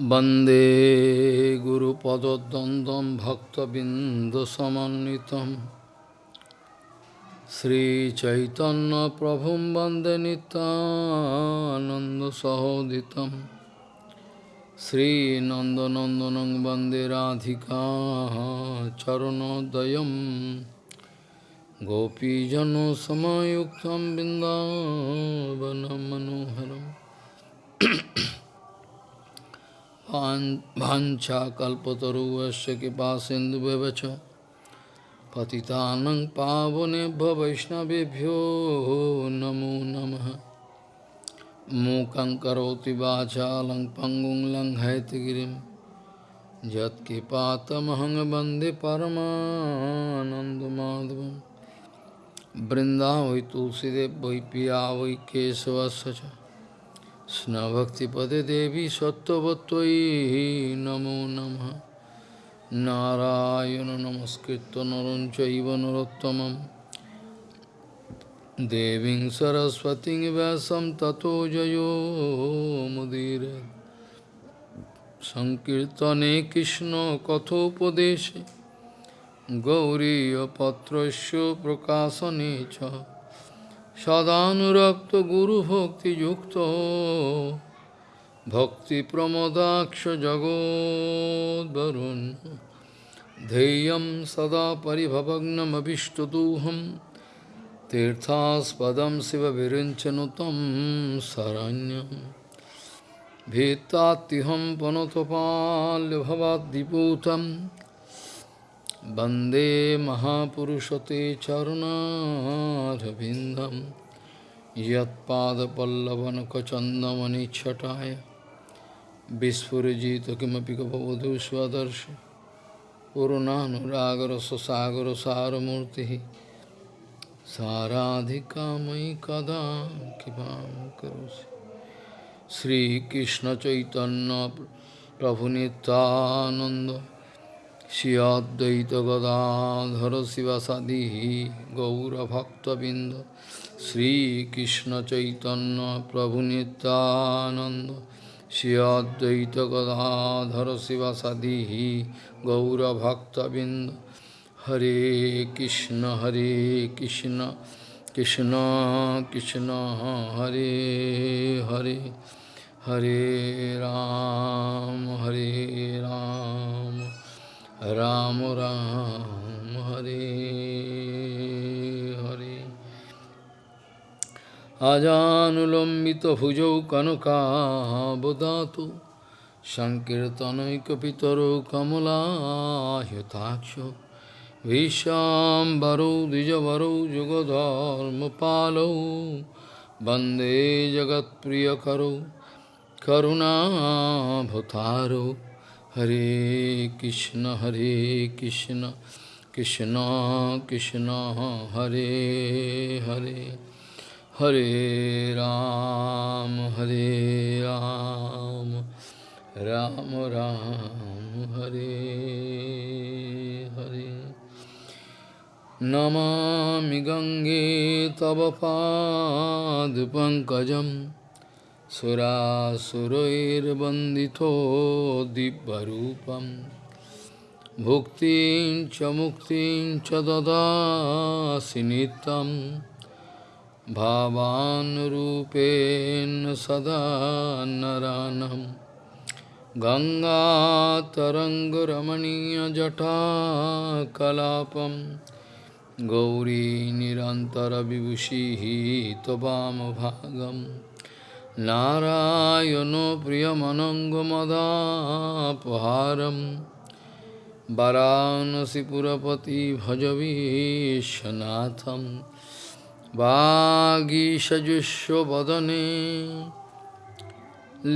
वन्दे गुरुपदद्वन्द्वं भक्तबिन्दुसमन्वितं श्रीचैतन्यप्रभुं वन्दे नितानन्दसहोदितं श्रीनन्दनन्दनं वन्दे राधिका चरणोदयं गोपीजनसमयुक्तं बिन्दावनं मनोहरम् वाञ्छाकल्पतरुवस्य कृपा सिन्धुव्यवच पतितानं पावनेभ्य वैष्णवेभ्यो नमो नमः। मूकं करोति वाचालं पङ्गुं लङ्घयतगिरिं यत्कृपातमहं वंदे बृन्दावै तुलसीदेव वै वै केशवस्य স্নভক্তিপদে দেবী সত্যবত্যই নমো নম। নারায়ণ নমস্কৃত নরঞ্চব নরোত্তম দেবী সরস্বতী ব্যাসম ততো জয়ো মুদির। সংকীর্তনে কৃষ্ণ কথোপদেশে। গৌরীপত্র প্রকাশনে চ। সদানুরক্ত গুরু ভক্তি যুক্ত ভক্তি প্রমদাক্ষ জগোদ্বরুণ ধেয়ম সদা পরিভবগ্নমভিষ্টদূহম तीर्थास्पदं शिवविरिञ्चनुतं शरण्यं भीत्तात्युहं पुनतपाल्यभवाद्दिपूतं वन्दे महापुरुषते चरुणारविन्दं यत्पादपल्लवनकचन्दमनिच्छटाय विस्फुरजित किमपि कपवधू स्वदर्श पुरुणानुरागरससागरसारमूर्तिः साराधिका मयि कदा कृपां करोसि श्रीकृष्णचैतन्यप्रभुनितानन्द Shri Advaita Gadadhara Sivasadi Gaura Bhakta Binda Sri Krishna Chaitanya Prabhu Nityananda Shri Advaita Gadadhara Sivasadi Gaura Bhakta Binda Hare Krishna Hare Krishna Krishna Krishna Hare Hare Hare Ram Hare Ram Ram রাম হরে হরে আজানুলম্বিত ভুজৌ কনকাবদাত সংকীর্তনৈকিতর কমলাহ্যতাক্ষ ভীষাম্বরৌ দ্বিজবরৌ যুগধর্মপালৌ বন্দে জগৎপ্রিয় করুণাভতারৌ Hare Krishna, Hare Krishna, Krishna Krishna, Hare Hare, Hare Ram, Hare Ram, Ram Ram, Hare Hare. Namami Gange Tava Pad Pankajam सुरासुरैर्वन्दितो दिव्यरूपं भुक्तिं च मुक्तिं च ददासि नित्यं भावानुरूपेण सदा नरानं गङ्गातरङ्गरमणीयजटाकलापं गौरी निरन्तरविभूषिः त्ववामभागम् नारायण प्रियमनङ्गमदापहारं वरानसिपुरपति भजवीशनाथं वागीषजुष्वदने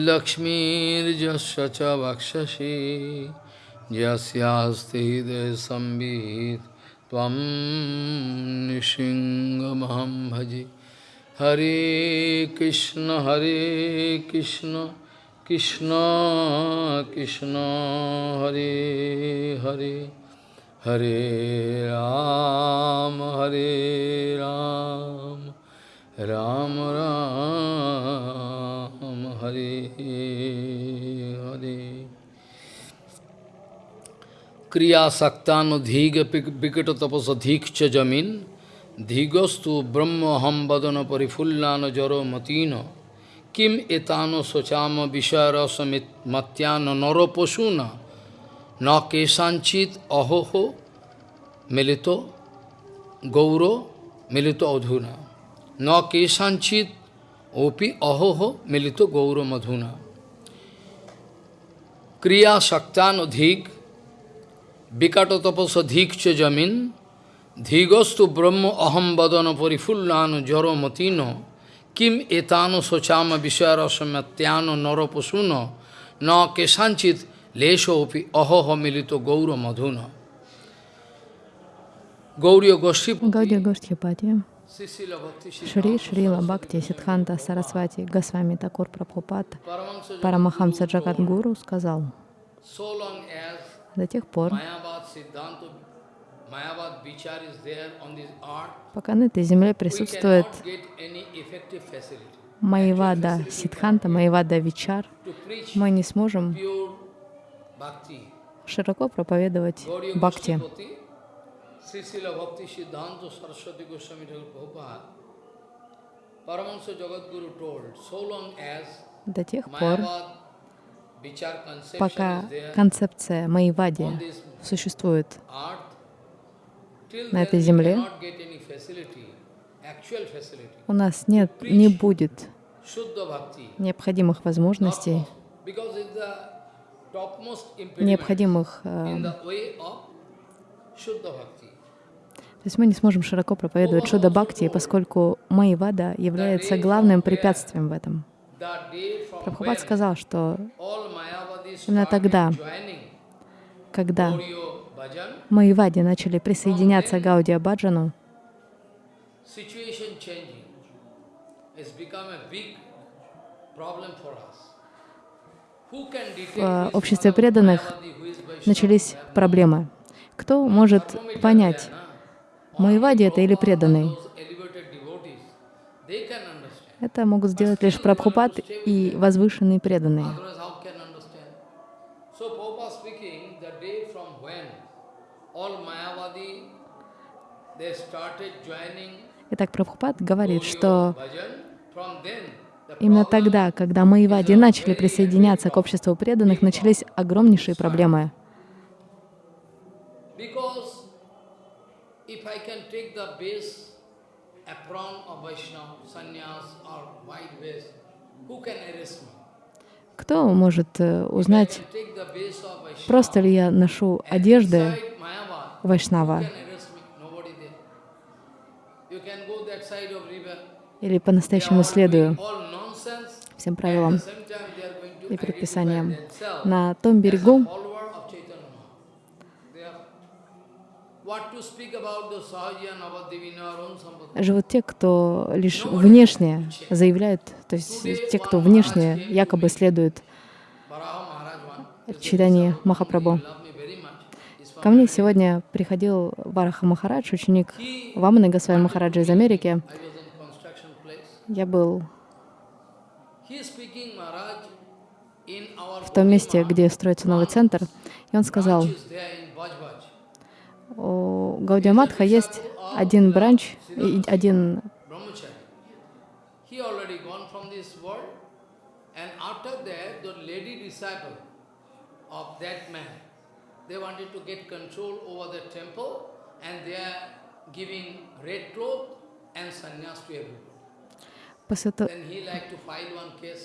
लक्ष्मीर्जस्य च वक्षसि यस्यास्ति हृदयसंवित् त्वं निशिङ्गमहं भजे Hare Krishna, Hare Krishna, Krishna Krishna, Hare Hare, Hare Ram, Hare Ram, Ram Ram, Hare Hare. kriya saktano dhiga vikata tapasa dhikcha jamin dhigastu brahma ham vadana parifullana jaro matino kim etano sochama vishayarasa matyana naro pasuna na kesanchit ahoho milito gauro milito adhuna na kesanchit opi ahoho milito gauro madhuna kriya saktan dhik vikata tapasa dhikcha jamin dhigastu brahma aham vadana parifullana jaro matino kim etano sochama vishayarasamyatyano narapasuno na kesanchit lesho opi ahoho milito gauro madhuna Гаудия Гостхипати, Шри Шрила Бхакти Сидханта Сарасвати Госвами Такур Прабхупад Парамахамса Джагадгуру сказал, до тех пор, пока на этой земле присутствует Майвада Сидханта, Майвада Вичар, мы не сможем широко проповедовать бхакти. До тех пор, пока концепция Майвади существует на этой земле, у нас нет, не будет необходимых возможностей, необходимых э, то есть мы не сможем широко проповедовать Шуда Бхакти, поскольку Майвада является главным препятствием в этом. Прабхупад сказал, что именно тогда, когда Майвади начали присоединяться к Гаудия Баджану, в обществе преданных начались проблемы. Кто может понять, Майвади это или преданный? Это могут сделать лишь Прабхупад и возвышенные преданные. Итак, Прабхупад говорит, что именно тогда, когда Майвади начали присоединяться к обществу преданных, начались огромнейшие проблемы. Кто может э, узнать, просто ли я ношу одежды Вайшнава, или по-настоящему следую всем правилам и предписаниям. На том берегу живут те, кто лишь внешне заявляет, то есть те, кто внешне якобы следует читанию Махапрабху. Ко мне сегодня приходил Вараха Махарадж, ученик Ваманы Госвами Махараджа из Америки. Я был в том месте, где строится новый центр, и он сказал, у Гаудиаматха есть один бранч, один They wanted to get control over the temple and they are giving red cloth and sannyas to everybody. После этого... Then he like to file one case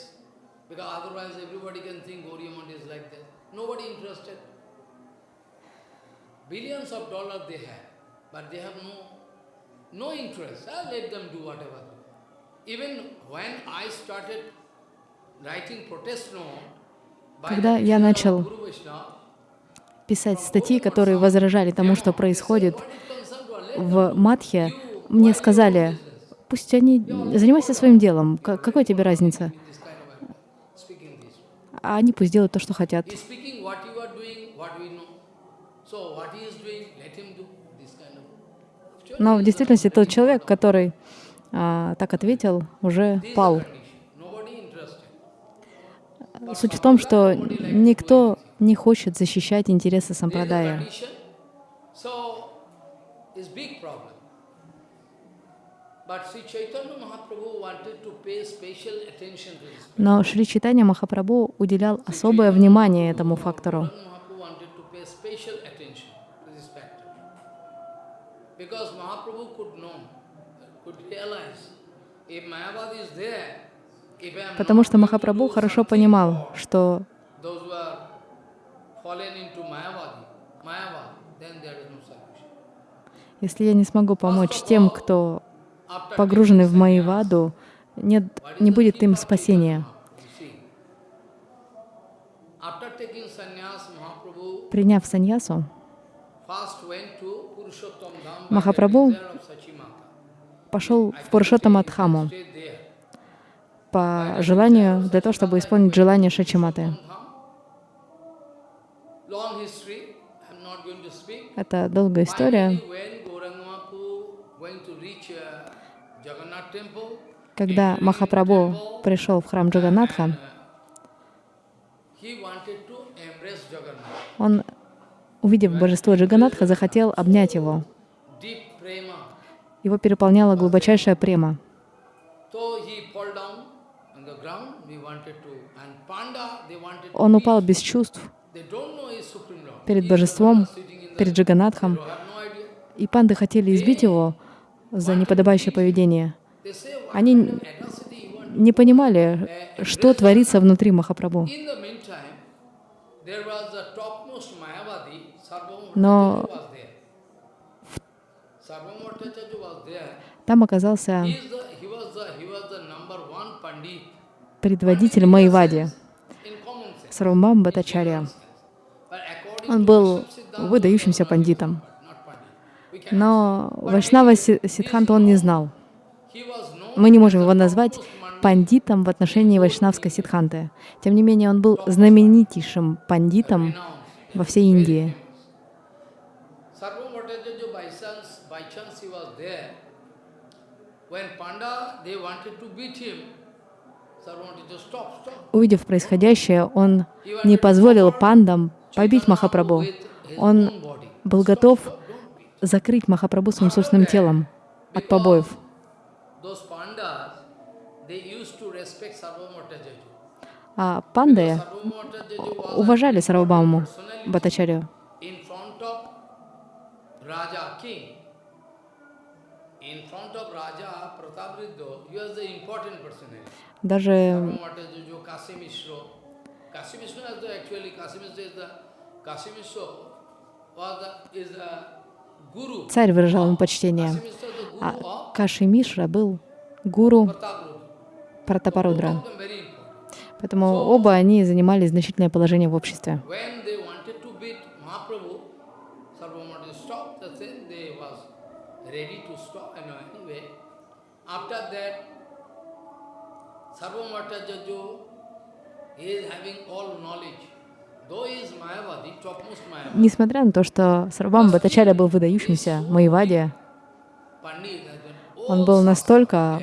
because otherwise everybody can think Gauriya is like that. Nobody interested. Billions of dollars they have, but they have no, no interest. I'll let them do whatever. Even when I started writing protest note, Когда я начал писать статьи, которые возражали тому, что происходит в Мадхе, мне сказали, пусть они занимаются своим делом, какой тебе разница? А они пусть делают то, что хотят. Но в действительности тот человек, который а, так ответил, уже пал. Суть в том, что никто не хочет защищать интересы сампрадая. Но Шри Читания Махапрабху уделял особое внимание этому фактору. Because Mahaprabhu could know, could realize, if is there, Потому что Махапрабху хорошо понимал, что если я не смогу помочь тем, кто погружены в Майваду, нет, не будет им спасения. Приняв саньясу, Махапрабху пошел в there. по желанию, для того, чтобы исполнить желание Шачиматы. Это долгая история. Uh, Когда Махапрабху пришел в храм Джаганатха, он, увидев божество Джаганатха, захотел обнять его. Его переполняла глубочайшая према. Он упал без чувств They don't know he's Supreme Lord. Перед божеством, перед Джаганатхом, и панды хотели избить его за неподобающее поведение. Они не понимали, что творится внутри Махапрабху. Но-. Там оказался предводитель Майвади, common sense. Сарвамбам Бхаттачарья. But according Он был выдающимся пандитом. Но Вайшнава Си- Сиддханта он не знал. Мы не можем его назвать пандитом в отношении Вайшнавской Сиддханты. Тем не менее, он был знаменитейшим пандитом во всей Индии. Увидев происходящее, он не позволил пандам побить Махапрабху. Он был готов закрыть Махапрабху своим собственным телом от побоев. А панды уважали Сарвабаму personality. Даже Kasi the, actually, Kasi Mishra is the, Kasi царь выражал ему почтение. А of Каши Мишра был гуру. Пратапарудра. Поэтому оба они занимали значительное положение в обществе. After that, Sarvabhauma Несмотря на то, что Сарвам Бхаттачарья был выдающимся Pandit, он был настолько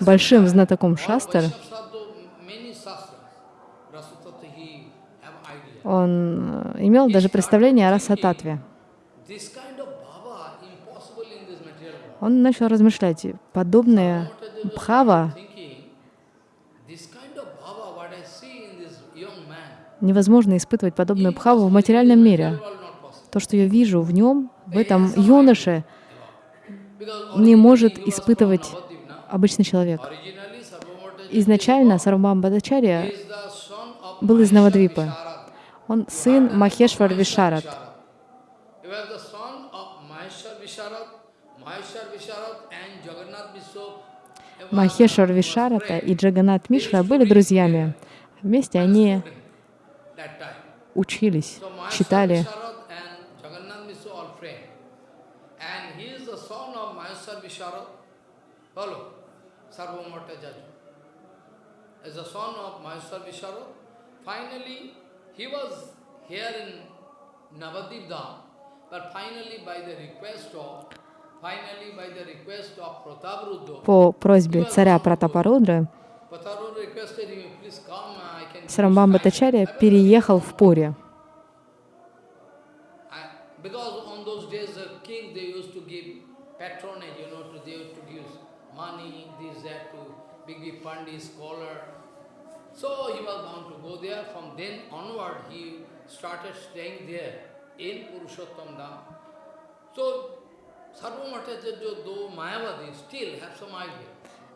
большим знатоком шастр, он э, имел даже представление о Расататве. Он начал размышлять, подобное бхава Thinking, this kind of bhava, what I see in this young man, невозможно испытывать подобную бхаву в материальном мире. То, что я вижу в нем, в этом юноше, не может испытывать обычный человек. Изначально Сарвам of был из Навадвипы. Он сын Махешвар Вишарат. Махешвар Вишарата и Джаганат Мишра были друзьями. Вместе они. Учились, читали. По просьбе царя Пратапарудры Сарамбам time." Бхаттачарья переехал в Пури. So he was bound to go there. From then onward, he started staying there in Purushottam Dham. So, Sarvamatajarya, though Mayavadi, still have some idea.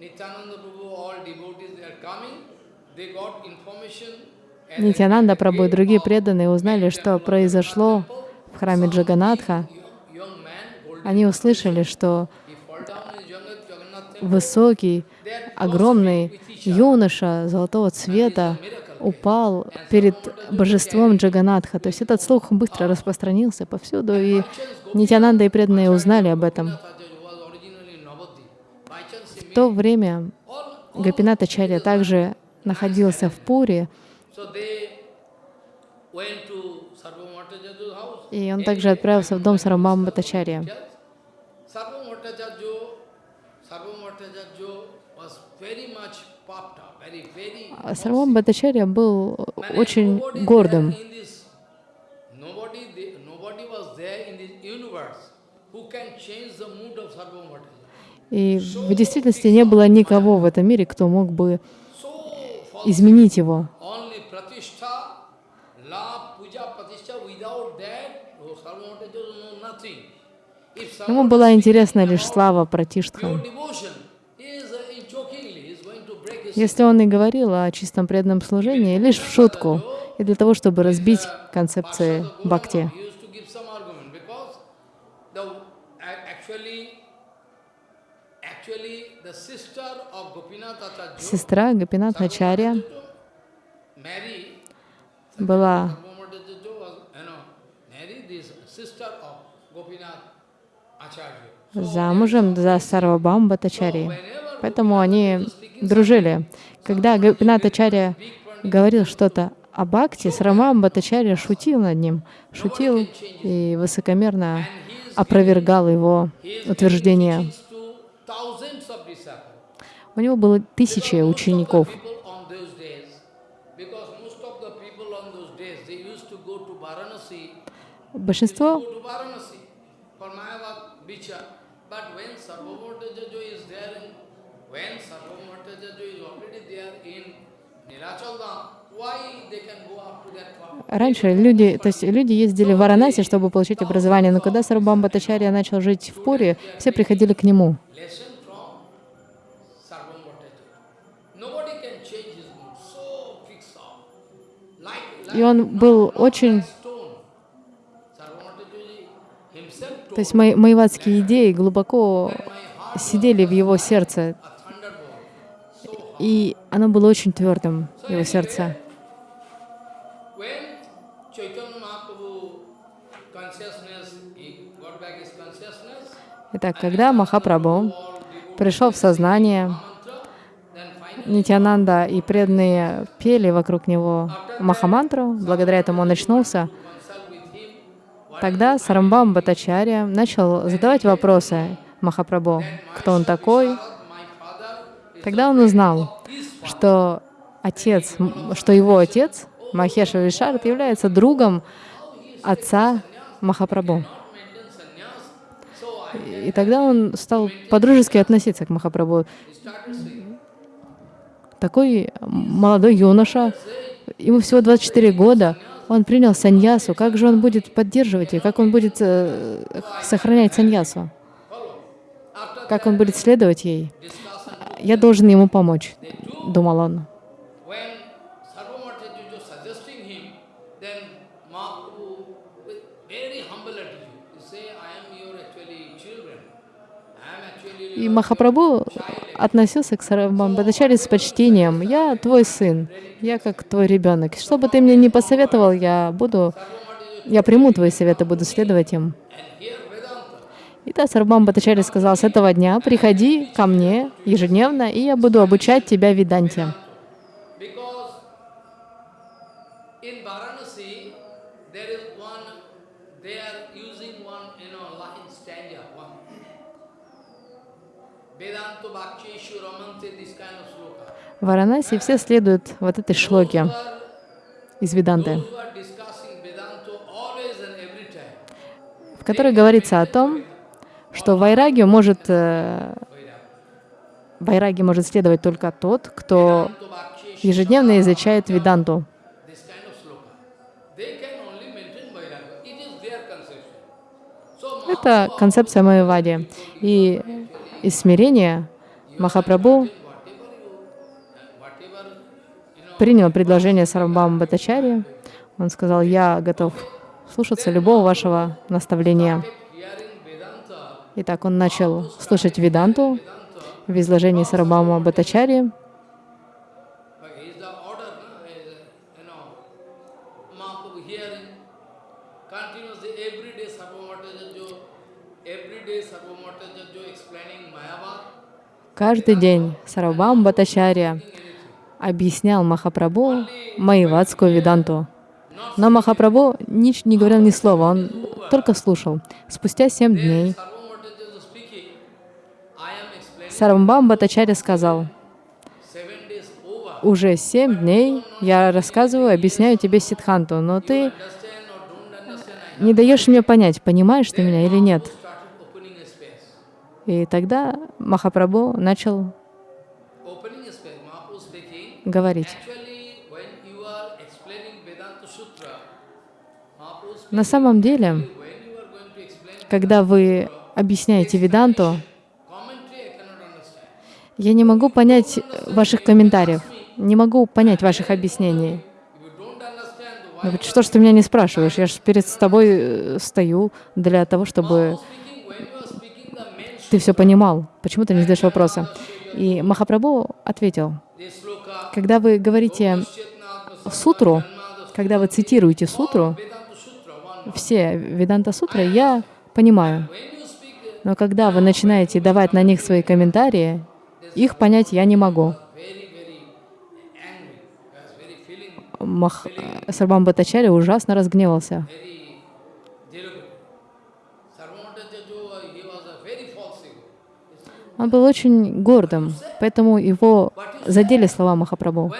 Nityananda Prabhu, all devotees they are coming, they got information. and Нитянанда Прабху и другие преданные узнали, что произошло в храме. Джаганатха. Some young man, golden Они услышали, что высокий, огромный юноша золотого цвета упал перед божеством Джаганатха. То есть этот слух быстро распространился повсюду, и Нитянанда и преданные узнали об этом. В то время Гапината Чарья также находился в Пуре, So they went to Sarvamatajaja's house. И он также отправился в дом Сарамбам Батачарья. А Сарамбам Батачарья был очень гордым. И в действительности не было никого в этом мире, кто мог бы изменить его. Only pratishtha, love, puja, pratishtha, without that, oh, Sarvamatajaja know nothing. If Ему была интересна лишь слава pure Пратиштха. devotion, he is jokingly, he is going to break his Если он и говорил о чистом преданном служении, лишь в шутку, и для того, чтобы разбить концепции бхакти. He used to give some argument because the a- actually, actually the sister of Gopinath Acharya, Сестра Гапинат Начарья Mary, была Sarvamatajaja was, you know, Mary, this sister of Gopinath Acharya. Замужем за Сарвабам Батачари. Поэтому они дружили. Когда Гапинат Ачарья говорил что-то о Бхакти, Сарамам Батачарья шутил над ним, шутил и высокомерно опровергал его disciples. У него было тысячи учеников. People on those days, because most of the people on those days, they used to go to Varanasi, Большинство go to Varanasi for Mayavad Bicha. But when Sarvamatajajo is there, in, when Sarvamatajajo is already there in Nilachal Dham, why they can go up to that far? Раньше люди, то есть люди ездили в Варанаси, чтобы получить образование, но когда Сарабам Батачарья начал жить в Пуре, все приходили к нему. И он был очень, то есть мои, моеватские идеи глубоко сидели в его сердце, и оно было очень твердым, его сердце. Итак, когда Махапрабху пришел в сознание, Нитянанда и преданные пели вокруг него Махамантру, благодаря этому он очнулся, тогда Сарамбам Батачарья начал задавать вопросы Махапрабху, кто он такой. Тогда он узнал, что отец, что его отец, Махеша Вишард, является другом отца Махапрабху. И тогда он стал по-дружески относиться к Махапрабху. Такой молодой юноша, ему всего 24 года, Он принял саньясу. Как же он будет поддерживать ее? Как он будет э, сохранять саньясу? Как он будет следовать ей? Я должен ему помочь, думал он. When Sarvamata was suggesting him, then Mahaprabhu, with very humble attitude, he say, I am your actually children. I am actually И Махапрабху относился к Сарвамбхатачаре с почтением. «Я твой сын, я как твой ребенок. Что бы ты мне ни посоветовал, я буду, я приму твои советы, буду следовать им». И да, Сарвам Бхаттачарья сказал, с этого дня приходи ко мне ежедневно, и я буду обучать тебя Веданте. Because in Varanasi, there is one, they are using one, you know, line stanza, one. Vedanto Bhakcheshu Ramante, this kind of sloka. Варанаси все следуют вот этой шлоке из Веданты, в которой говорится о том, что вайрагию может, э, вайраги может следовать только тот, кто ежедневно изучает Веданту. Это концепция Майявади. И из смирения Махапрабху принял предложение Сарвабхама Бхаттачарьи. Он сказал, я готов слушаться любого вашего наставления. Итак, он начал слушать Веданту в изложении explaining Mayavad. Каждый день Сарабхам Бхаттачарья объяснял Махапрабху Майявадскую Веданту. Но Махапрабху нич- не говорил ни слова, он только слушал. Спустя семь дней Сарабхам Бхаттачарья сказал, уже семь дней я рассказываю, объясняю тебе Сидханту, но ты не даешь мне понять, понимаешь ты меня или нет. И тогда Махапрабху начал speaking, На самом деле, когда вы объясняете Веданту, я не могу понять ваших комментариев, не могу понять ваших объяснений. Why Ну что ж ты меня не спрашиваешь? Я же перед тобой э, стою для того, чтобы ты все понимал. Почему ты не задаешь вопросы? И Махапрабху ответил, когда вы говорите сутру, когда вы цитируете сутру, все Веданта сутры, я понимаю. Но когда вы начинаете давать на них свои комментарии, их понять я не могу. Мах... Сарбам Бхаттачарья ужасно разгневался. Он был очень гордым, поэтому его задели слова Махапрабху.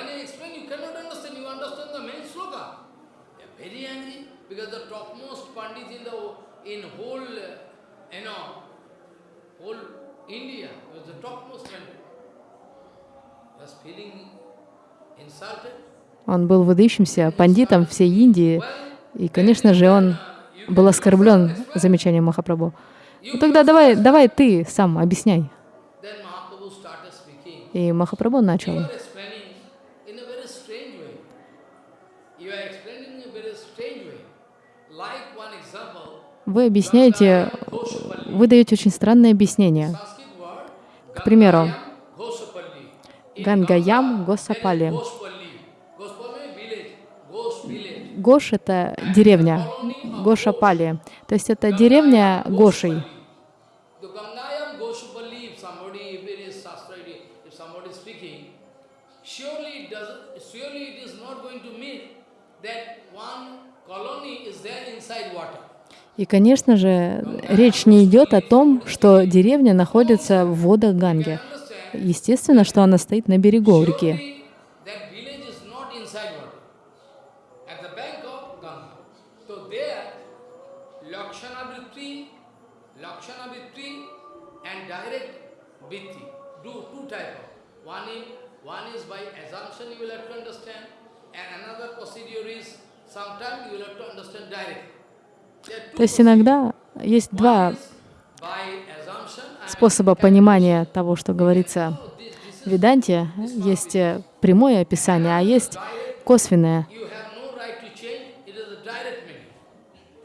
Uh. Он был выдающимся пандитом всей Индии, и, конечно же, он был оскорблен замечанием Махапрабху. Ну тогда давай, давай ты сам объясняй. Then Mahaprabhu started speaking. И Махапрабху начал. Вы объясняете, вы даете очень странное объяснение. К примеру, Гангаям Госапали. Гош — это деревня, Гошапали. То есть это деревня Гошей. И, конечно же, речь не идет о том, что деревня находится в водах Ганги. Естественно, что она стоит на берегу реки. One is by assumption you will have to understand, and another procedure is То есть иногда есть два способа понимания того, что говорится в Веданте. Есть э, прямое описание, а есть косвенное. you have no right to change, it is a direct meaning.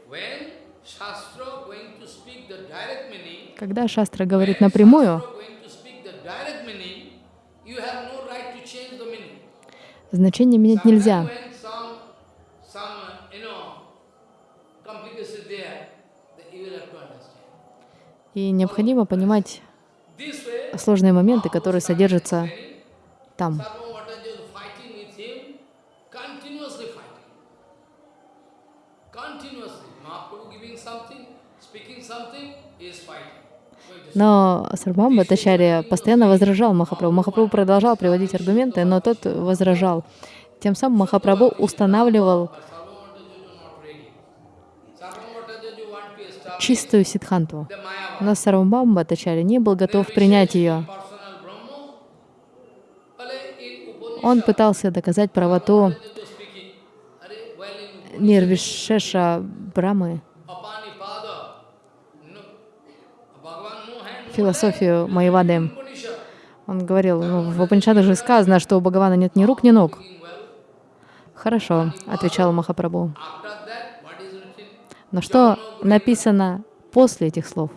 When Shastra going to speak the direct meaning, Когда Шастра говорит напрямую, Shastra going to speak the direct meaning, you have no right to change the meaning. значение менять нельзя. When some, some, uh, you know, complication there, that you will have to understand. И необходимо понимать сложные моменты, которые содержатся там. Но Сарбам Бхаттачарья постоянно возражал Махапрабху. Махапрабху продолжал приводить аргументы, но тот возражал. Тем самым Махапрабху устанавливал But Sarvamataja is not ready. Sarvamataja want to establish чистую сидханту. Но Сарвамбам Бхаттачарья не был готов принять ее. Он пытался доказать правоту Sarvamataja speaking, "Arey, well, in Нирвишеша Брамы, философию Майвады. Он говорил, ну, в Упанишадах же сказано, что у Бхагавана нет ни рук, ни ног. Хорошо, отвечал Махапрабху. After that, what is written? Но что написано после этих слов?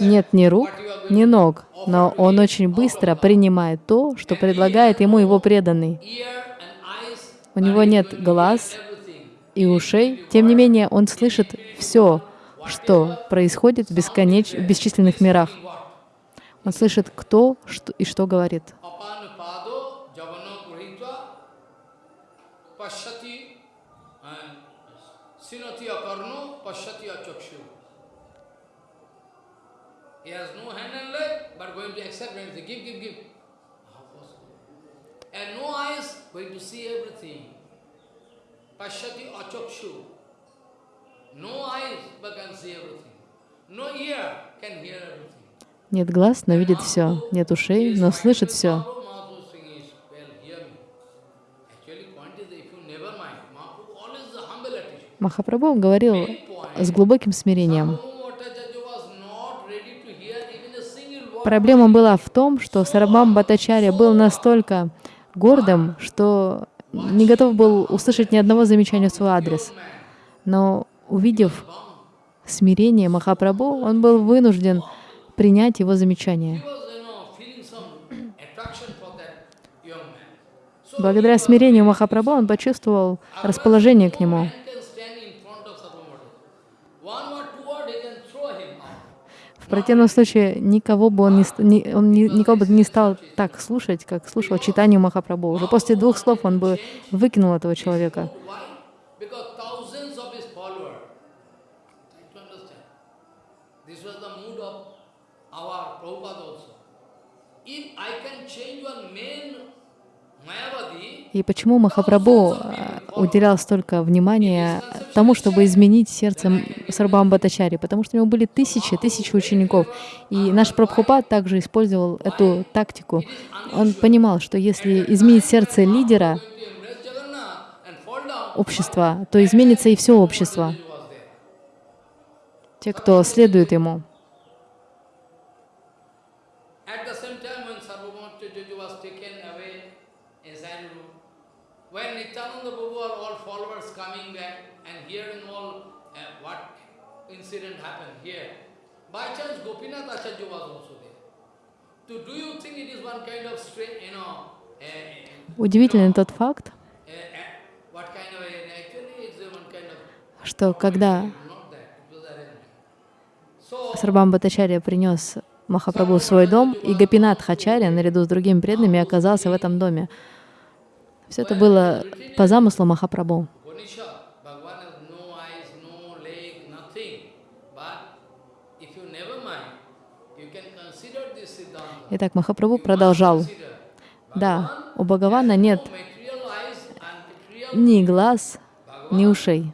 Нет ни рук, ни ног, но он очень быстро принимает то, что предлагает ему его преданный. У него нет глаз и ушей, тем не менее он слышит все, что происходит в, бесконеч... в бесчисленных мирах. Он слышит, кто что и что говорит. Pashyati, and Sinati Akarno, Pashyati Achakshu. He has no hand and leg, but going to accept anything. Give, give, give. And no eyes, going to see everything. Pashyati Achakshu. No eyes, but can see everything. No ear, can hear everything. Нет глаз, но видит все. Нет ушей, но слышит все. Mahaprabhu, Mahaprabhu saying is, well, hear me. Actually, point is, if you never mind, Mahaprabhu always the humble attitude. Махапрабху говорил с глубоким смирением. Проблема была в том, что Сарабам Бхаттачарья был настолько гордым, что не готов был услышать ни одного замечания в свой адрес. Но увидев смирение Махапрабху, он был вынужден принять его замечание. Благодаря смирению Махапрабху он почувствовал расположение к нему. man can stand in front of Sarvabhauma. One word, two word, he can throw him out. В противном случае никого бы он не, не- он ни- никого бы не стал так слушать, как слушал читание Махапрабху. Уже после двух слов он бы выкинул этого человека. И почему Махапрабху э, уделял столько внимания тому, чтобы изменить сердце Сарбам Батачари? Потому что у него были тысячи, тысячи учеников. И наш Прабхупад также использовал эту тактику. Он понимал, что если изменить сердце лидера общества, то изменится и все общество, те, кто следует ему. At the same time, when Sarvabhauma Chaitanya was taken away inside the room, when Nityananda Prabhu are all followers coming back and hearing all uh, what incident happened here, by chance Gopinath Acharya was also there. So do you think it is one kind of strange, you know, uh, Удивительный тот факт, uh, uh, what kind of, uh, actually it's a one kind of, что когда Сарбам Батачарья принес Махапрабху в свой дом, и Гапинат Хачарья наряду с другими преданными оказался в этом доме. Все это было по замыслу Махапрабху. Итак, Махапрабху продолжал. Да, у Бхагавана нет ни глаз, ни ушей.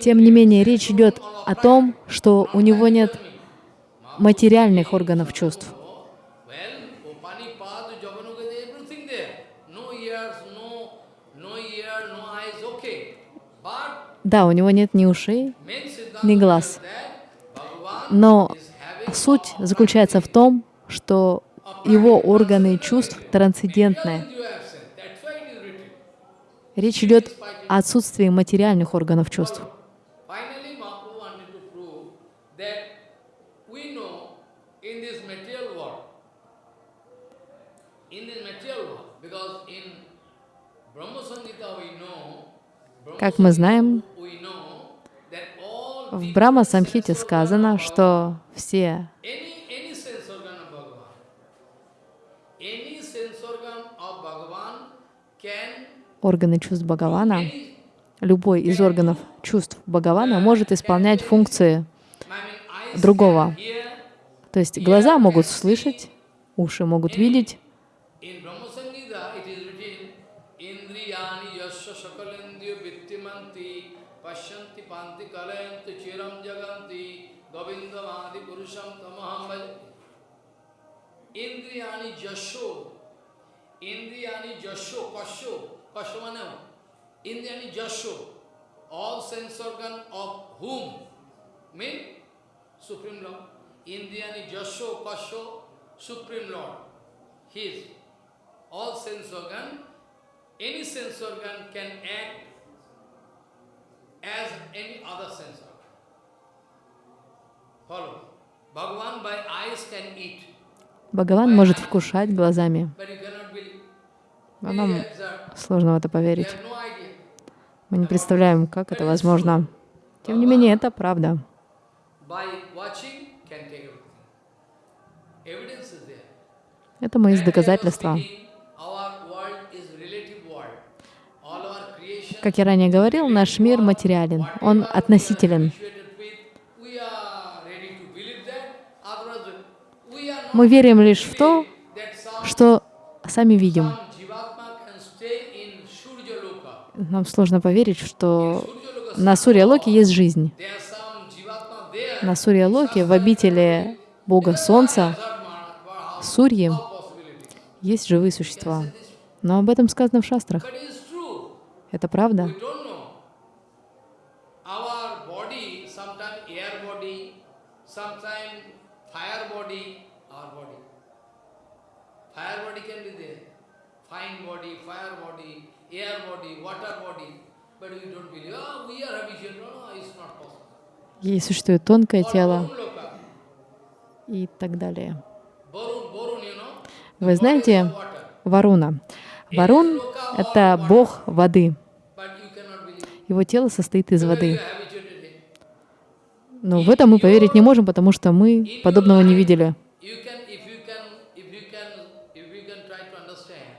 Тем не менее, речь идет о том, что у него нет материальных органов чувств. Да, у него нет ни ушей, ни глаз. Но суть заключается в том, что его органы чувств written. Речь идет о отсутствии материальных органов чувств. Как мы знаем, Samhita we know that all в sense Самхите сказано, что все органы чувств Бхагавана, любой из органов чувств Бхагавана может исполнять функции другого. То есть глаза могут слышать, уши могут видеть. ইন্দ্রিয়ানি যশ ইন্দ্রিয়ানি যশ, কশ কশ মানে ইন্দ্রিয়ানি যশ all sense organ of whom mean supreme lord Indriyani যশ, কশ supreme lord his all sense organ any sense organ can act as any other sense organ. Follow. Bhagavan by eyes can eat. Бхагаван может вкушать глазами. А нам сложно в это поверить. Мы не представляем, как это возможно. Тем не менее, это правда. Это мы из доказательства. Как я ранее говорил, наш мир материален, он относителен. We are ready to believe that. Otherwise, we are not Мы верим лишь в то, что сами видим. Нам сложно поверить, что на Сурья-Локе есть жизнь. На Сурья-Локе, в обители Бога Солнца, Сурьи, есть живые существа. Но об этом сказано в шастрах. Это правда. Sometimes fire body, our body. Fire body can be there. Fine body, fire body, air body, water body. But we don't believe, oh, we are habitual. No, no, it's not possible. И существует тонкое тело и так далее. Вы знаете. Варуна. Варун — это бог воды. Его тело состоит из воды. Но в этом мы поверить не можем, потому что мы подобного не видели. You can, if you can, if you can, if you can try to understand,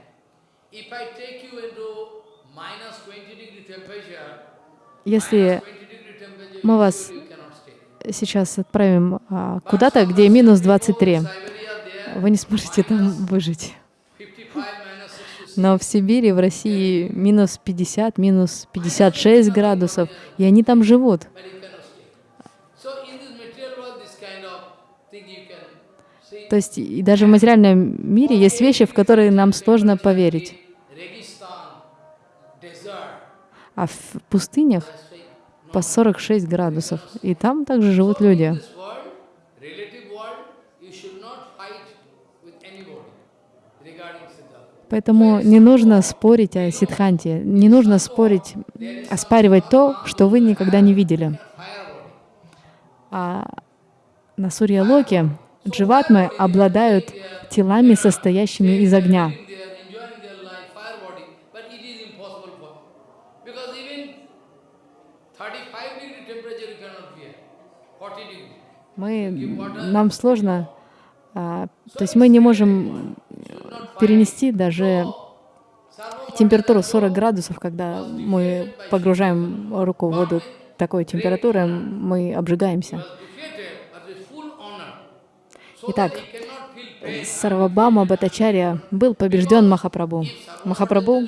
if I take you into minus 20 degree temperature, Если 20 degree temperature, мы вас сейчас отправим а, куда-то, где минус 23, Siberia there, вы не сможете там выжить. 55 minus 66. Но в Сибири, в России минус 50, минус 56 градусов, и они там живут. То есть и даже в материальном мире есть вещи, в которые нам сложно поверить. А в пустынях по 46 градусов, и там также живут люди. Поэтому не нужно спорить о сидханте, не нужно спорить, оспаривать то, что вы никогда не видели. А на Сурья-Локе дживатмы обладают телами, состоящими из огня. They are enjoying their life, fire body, but it is impossible for because even 35 degree temperature you cannot bear, 40 degree. Мы, нам сложно, а, то есть мы не можем перенести даже температуру 40 градусов, когда мы погружаем руку в воду такой температуры, мы обжигаемся. Итак. Сарвабама Батачарья был побежден Махапрабху. Махапрабху,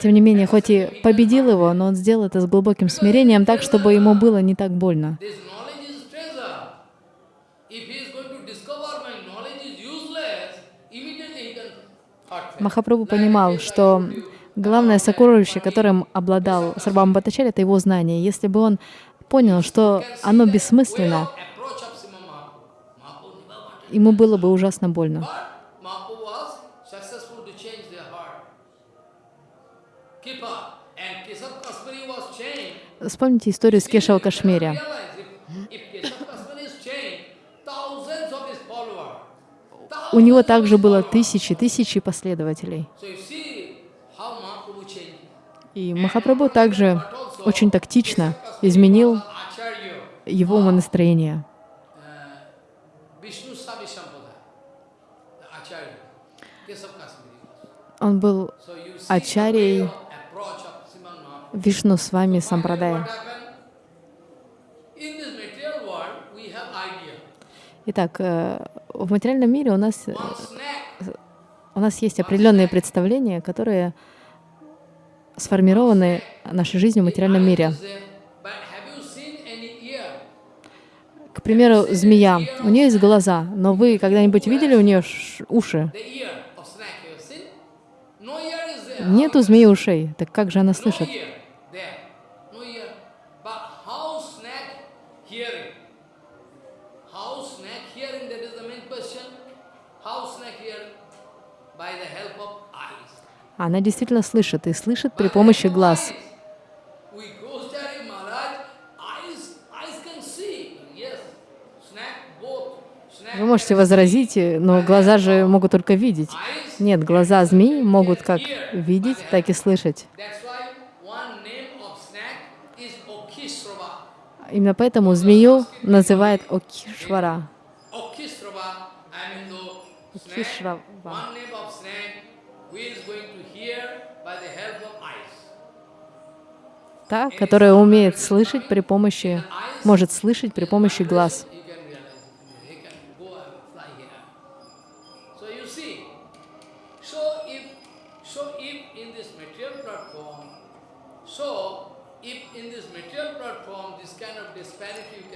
тем не менее, хоть и победил его, но он сделал это с глубоким смирением, так, чтобы ему было не так больно. Махапрабху понимал, что Главное сокровище, которым обладал Сарбам Бхаттачарья, это его знание. Если бы он понял, что оно бессмысленно, ему было бы ужасно больно. Вспомните историю с Кешава Кашмири. Realize if, if Keshav Kasmiri is changed, thousands of his followers. У него также было тысячи, тысячи последователей. И Махапрабху также очень тактично изменил его умонастроение. Kasmiri. Он был Mahaprabhu. Вишну с вами Сампрадая. happened? In this material world, we have idea. Итак, э, в материальном мире у нас, э, у нас есть определенные представления, которые сформированы нашей жизнью в материальном мире. К примеру, змея. У нее есть глаза, но вы когда-нибудь видели у нее уши? The ear of snake, you have seen? No ear is there. Нет у змеи ушей. Так как же она слышит? Она действительно слышит и слышит при помощи глаз. Вы можете возразить, но глаза же могут только видеть. Нет, глаза змей могут как видеть, так и слышать. Именно поэтому змею называют Окишвара. Okhisrava, Та, которая умеет слышать при помощи, может слышать при помощи глаз.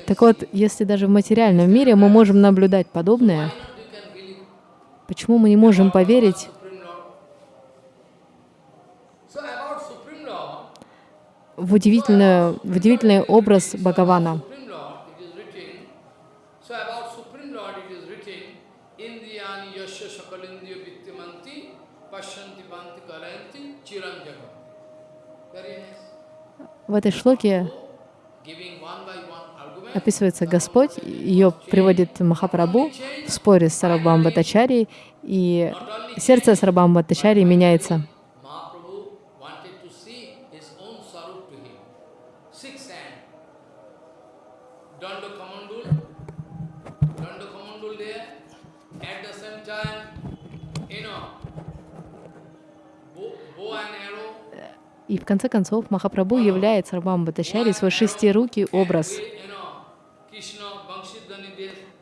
Так вот, если даже в материальном мире мы можем наблюдать подобное, почему мы не можем поверить Supreme Lord? So about Supreme Lord, в, удивительную, в удивительный образ Бхагавана? Supreme Lord, it is written, so about Supreme Lord it is written, Indriyani yasya sakalindiya vittimanti pashyanti panti karayanti chiram jagam. Very nice. В этой шлоке описывается Господь, ее приводит Махапрабху в споре с Сарабхам Бхаттачарьей, и сердце Сарабхам Бхаттачарьи меняется. И в конце концов Махапрабху являет Сарабхам Бхаттачарьи свой шестирукий образ.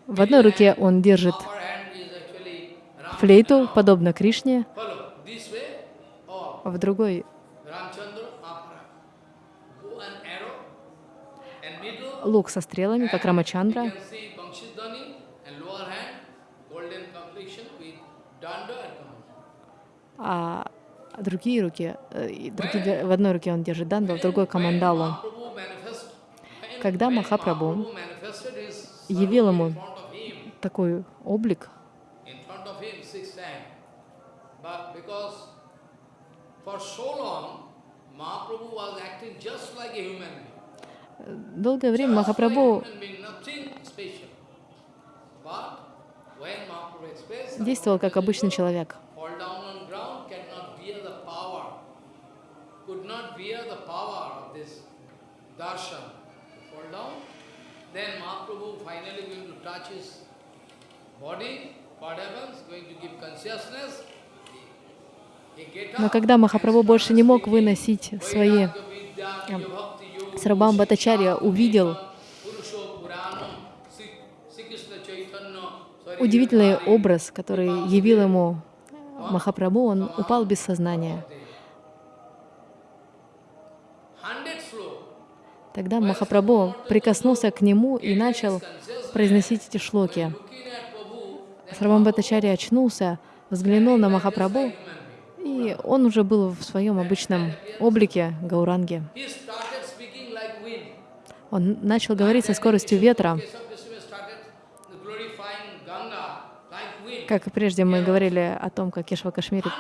В одной руке он держит флейту, подобно Кришне, а в другой лук со стрелами, как Рамачандра. А другие руки, э, другие- в одной руке он держит данду, в другой камандалу. Когда Махапрабху явил ему такой облик, in front of him, six hand. But Но когда Махапрабху больше не мог выносить свои Сарабхам Бхаттачарья увидел удивительный образ, который явил ему Махапрабху, он упал без сознания. Тогда Махапрабху прикоснулся к нему и начал произносить эти шлоки. Сарабхам Бхаттачарья очнулся, взглянул на Махапрабху И он уже был в своем обычном облике Гауранги. Он начал говорить со скоростью ветра, как прежде мы говорили о том, как Кешва sloka.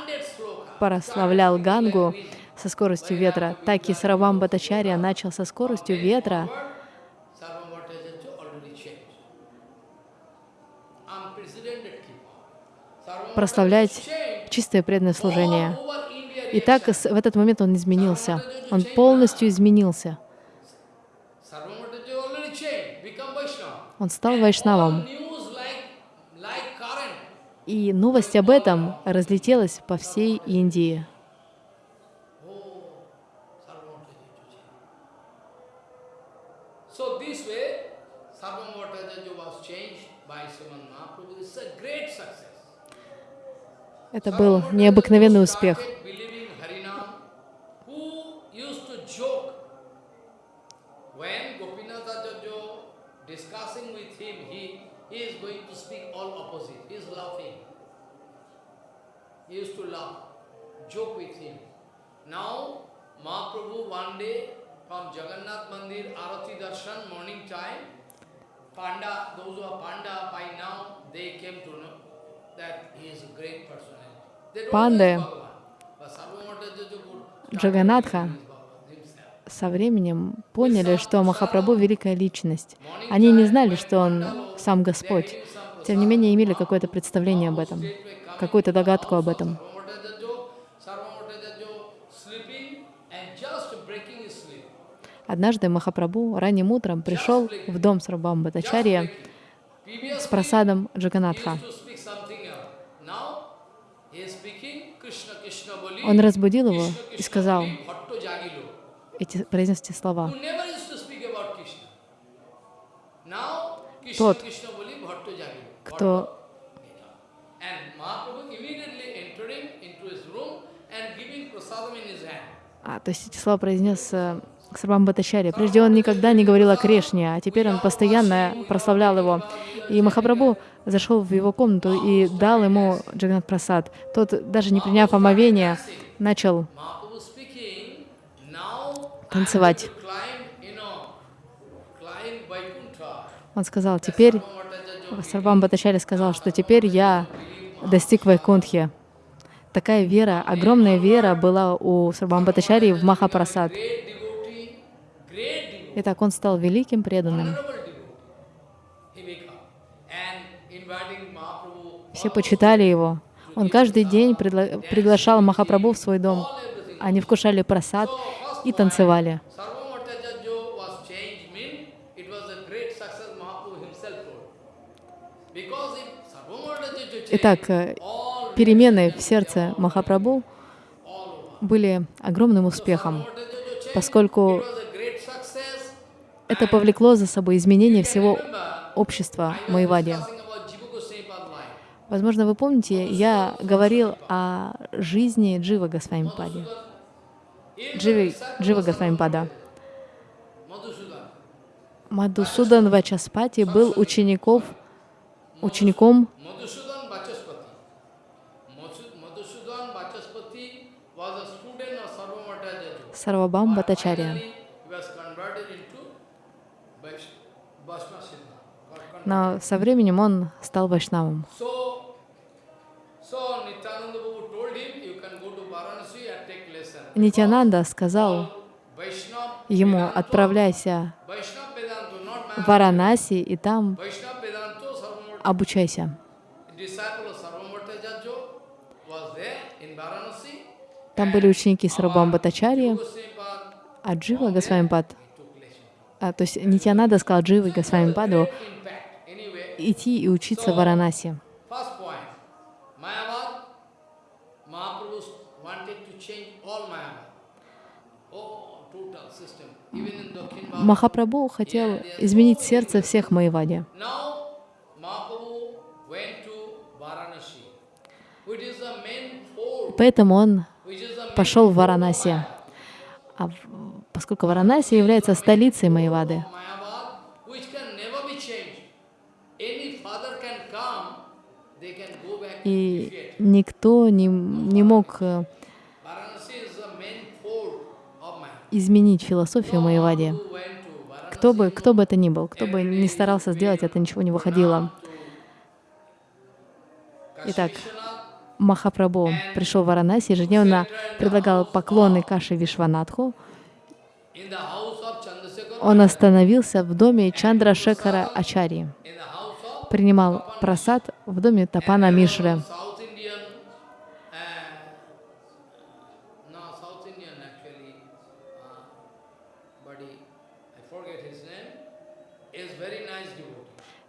прославлял Гангу со скоростью ветра, так и Саравам Батачарья начал со скоростью ветра прославлять чистое преданное служение. И так в этот момент он изменился. Он полностью изменился. Он стал вайшнавом. И новость об этом разлетелась по всей Индии. Это был необыкновенный успех. Started believing Harinam, who used to joke when Gopinath Acharya discussing with him, he, he is going to speak all opposite. He is laughing. He used to laugh, joke with him. Now, Mahaprabhu one day from Jagannath Mandir, Arati Darshan, morning time, Panda, those who are Panda by now, they came to know that he is a great personality. They don't Панды, know he's Bhagavan. But Sarvamata could Джаганатха со временем поняли, что Махапрабху — великая личность. Они не знали, что он сам Господь. Тем не менее, имели какое-то представление об этом, какую-то догадку об этом. Однажды Махапрабху ранним утром пришел в дом Срабам Батачарья с просадом Джаганатха. to speak something else. Now he is speaking Krishna Krishna Boli. Он разбудил его и сказал эти, произнес эти слова. Тот. Кто. А, то есть эти слова произнес э, Батачарья. Прежде он никогда не говорил о Кришне, а теперь он постоянно прославлял его. И Махапрабху зашел в его комнату и дал ему Джаганат Прасад. Тот, даже не приняв омовения, начал танцевать. Он сказал, теперь, Сарвам Батачарья сказал, что теперь я достиг Вайкунтхи. Такая вера, огромная вера была у Сарвам Батачарьи в Махапрасад. Итак, он стал великим преданным. honorable devotee. He become. And inviting Mahaprabhu, Все почитали его. Он каждый день предла- приглашал Махапрабху в свой дом. Они вкушали просад и танцевали. Итак, э, перемены в сердце Махапрабху были огромным успехом, поскольку это повлекло за собой изменение всего общества Майвади. Возможно, вы помните, я говорил о жизни Джива Госвамипади. Дживи, Джива Госвамипада. Мадусудан Вачаспати был учеников, учеником. Сарвабам converted. Но со временем он стал вайшнавом. Нитянанда сказал ему, отправляйся в. Варанаси и там обучайся. Там были ученики Сарабам Батачарьи, Goswamipad, а Джива Госвамипад, а, то есть Нитянанда сказал Дживе Госвамипаду идти и учиться в Варанаси. First point, Mayavad, Mahaprabhu wanted to change all Mayavad. Oh, total system. Even in Dakhin Bharat. Махапрабху хотел изменить сердце всех Майвади. Поэтому он пошел в Варанаси. А поскольку Варанаси является столицей Майвады, И никто не, не мог э, изменить философию Майявади. Who went to Varanasi, Кто бы, кто бы это ни был, кто бы не старался сделать, это ничего не выходило. Итак, Махапрабху пришел в Варанаси, ежедневно предлагал поклоны Каши Вишванатху. Он остановился в доме Чандра Шекара Ачари, принимал просад в доме Тапана Мишры.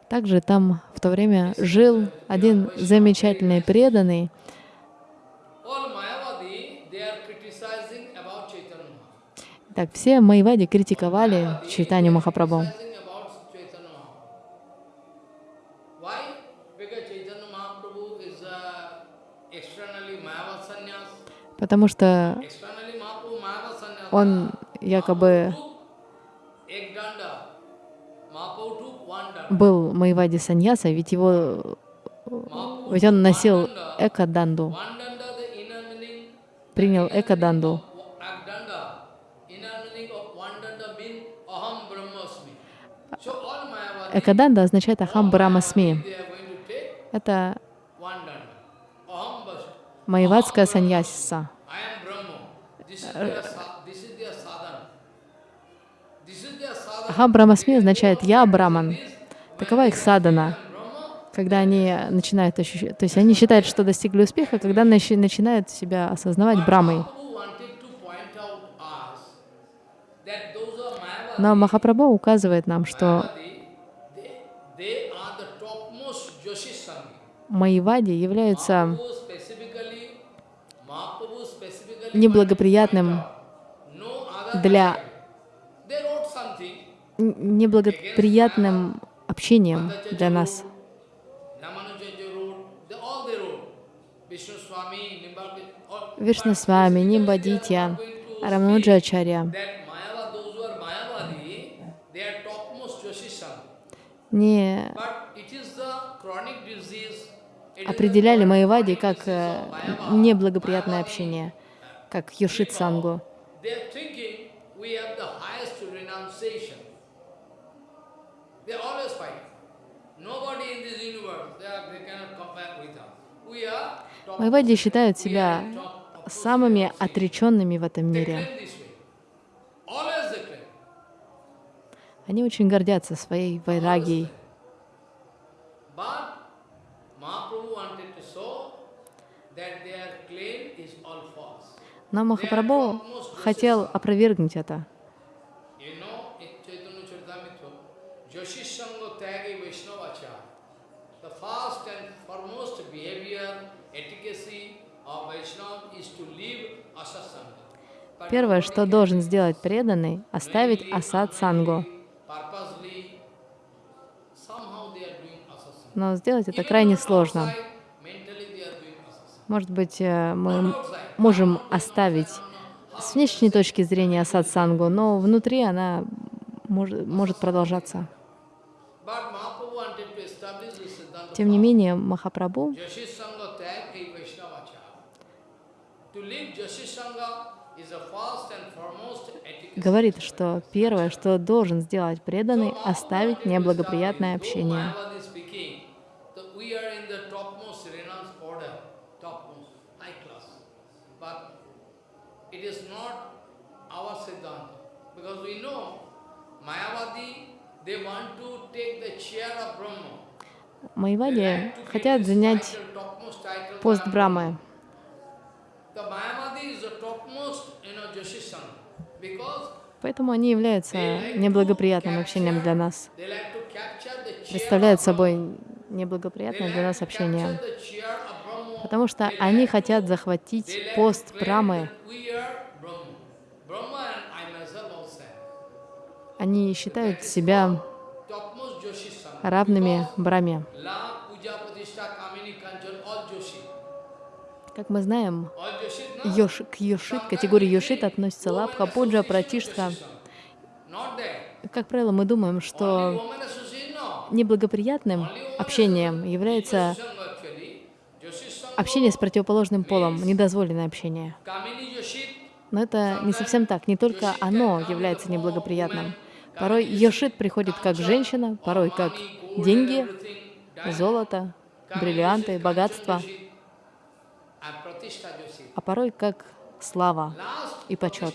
Также там в то время жил один замечательный преданный. Так, все Майвади критиковали Чайтанью Махапрабху. Criticizing about Chaitanya Mahaprabhu. Был Майвади Саньяса, ведь его ведь он носил meaning, принял Mayavadi, Экаданда означает Ахам Брамасми. Это майвадская саньяса. Ахам Брамасми означает «я Браман». Такова их садана. Когда они начинают ощущать, то есть они считают, что достигли успеха, когда начи- начинают себя осознавать Брамой. Но Махапрабху указывает нам, что. Майвади являются неблагоприятным для неблагоприятным общением для нас. Вишну с вами, Нимбадитья, Рамануджачарья. Не определяли Майвади как э, неблагоприятное общение, как Йошит Сангу. Майвади считают себя самыми отреченными в этом мире. Они очень гордятся своей вайрагией. Но Махапрабху хотел опровергнуть это. You know, in Chaitanya Charitamrita, Joshisanga Tyagi Vaishnavacha, the first and foremost behavior, etiquette of Vaishnava is to leave asasanga. But Первое, что должен сделать преданный, оставить асад сангу. Но сделать это крайне сложно. Может быть, э, мы можем оставить с внешней точки зрения асад сангу, но внутри она может, может продолжаться. Тем не менее, Махапрабху говорит, что первое, что должен сделать преданный, оставить неблагоприятное общение. Mayavadi speaking, that we are Поэтому они являются неблагоприятным общением для нас. Представляют собой неблагоприятное для нас общение. Потому что они хотят захватить пост Брамы. Они считают себя равными Браме. Как мы знаем? Йош, к Йошит, категории Йошит относится Лабха, Пуджа, Пратиштха. Как правило, мы думаем, что неблагоприятным общением является общение с противоположным полом, недозволенное общение. Но это не совсем так. Не только оно является неблагоприятным. Порой Йошит приходит как женщина, порой как деньги, золото, бриллианты, богатство. А порой как слава и почет.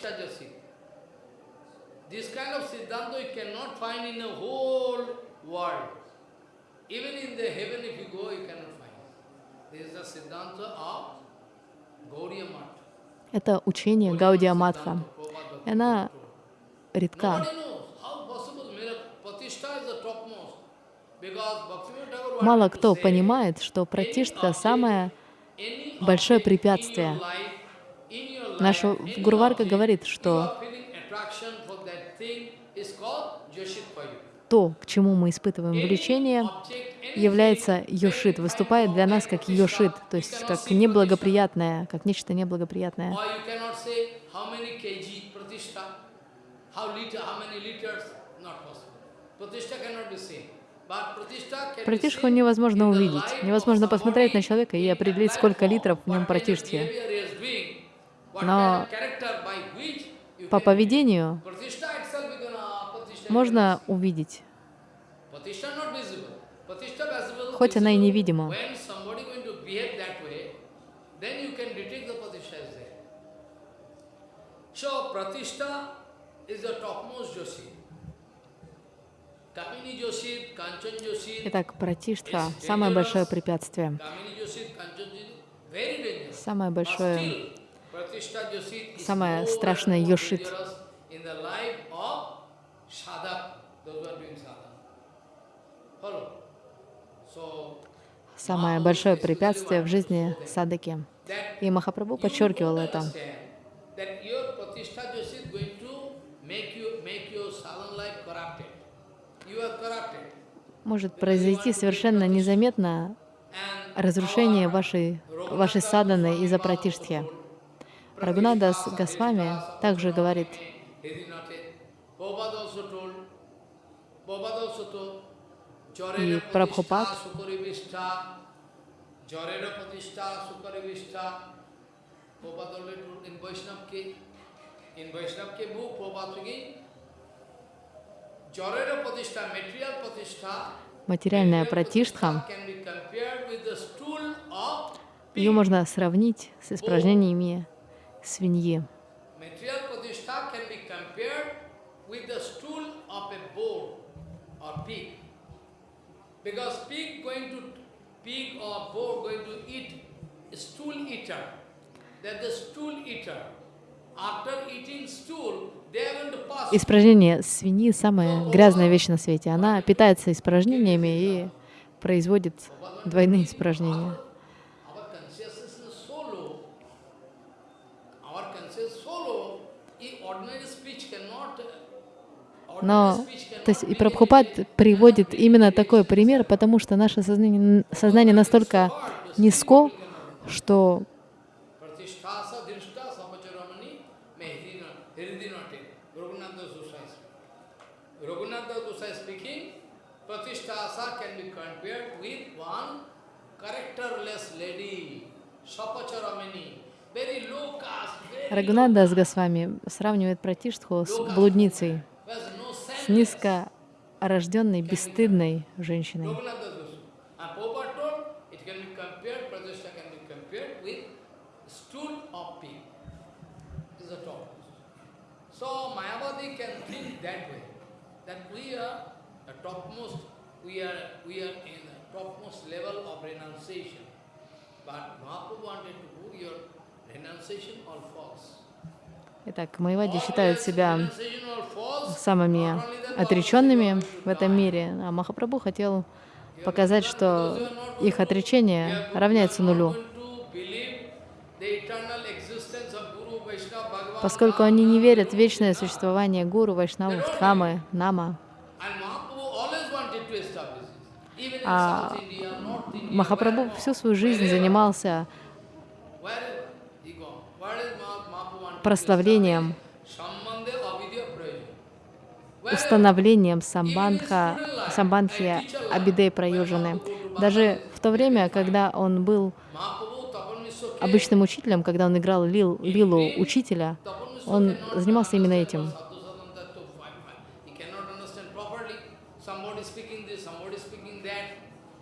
Even in the heaven if you go, you cannot find. This is the Siddhanta of. Это учение Гаудия Матха. Она редка. Мало кто понимает, что пратиштха — самое any большое препятствие. Гурварка object, говорит, что то, к чему мы испытываем влечение, является йошит, выступает для нас как йошит, то есть как неблагоприятное, как нечто неблагоприятное. How liter, how many liters, not possible. Pratishtha cannot be seen. Seen невозможно увидеть. Невозможно посмотреть на человека и определить, сколько литров в нем what Но По поведению uh, можно увидеть. Хоть она и невидима. So pratishtha is the topmost Joshi. Kamini Joshi, Kanchan Joshi. Итак, пратиштха — самое большое препятствие, самое большое самое страшное Йошит. самое большое препятствие в жизни садаки. И Махапрабху подчеркивал это. understand That your pratishtha Joshi is going to make you make your sadhana life corrupted. You are corrupted. Может произойти совершенно незаметно разрушение вашей, вашей саданы из-за пратиштхи. Рагунадас Госвами также говорит, И Прабхупад Prabhupada материальная пратиштха, ее можно сравнить с испражнениями свиньи. Because pig going to pig or bull going to eat stool eater. That the stool eater, after eating stool, Испражнение свиньи — самая грязная вещь на свете. Она питается испражнениями и производит двойные испражнения. Но, то есть и Прабхупад приводит именно такой пример, потому что наше сознание, сознание настолько низко, что Pratisthasa drishta sapacharamani me hiridinate. Raghunatha Goswami. Raghunatha Goswami speaking, Pratisthasa can be compared with one characterless lady, sapacharamani, very low caste, very Рагунанда с Госвами сравнивает пратиштху с блудницей, who has no с sense. низкорожденной, бесстыдной женщиной. Raghunatha Goswami. And Prabhupada told, it can be compared, Pratishtha top. So Mayavadi can think that way, that we are the topmost, we are, we are in the topmost level of renunciation. Итак, Майвади считают себя самыми отреченными в этом мире, а Махапрабху хотел показать, что их отречение равняется нулю, поскольку они не верят в вечное существование гуру, вайшнавов, дхамы, нама. А Махапрабху всю свою жизнь занимался прославлением, установлением самбандха, самбандхи Абидей Праюджаны. Даже в то время, когда он был обычным учителем, когда он играл лил, лилу учителя, он занимался именно этим. He cannot understand properly. Somebody speaking this, somebody speaking that.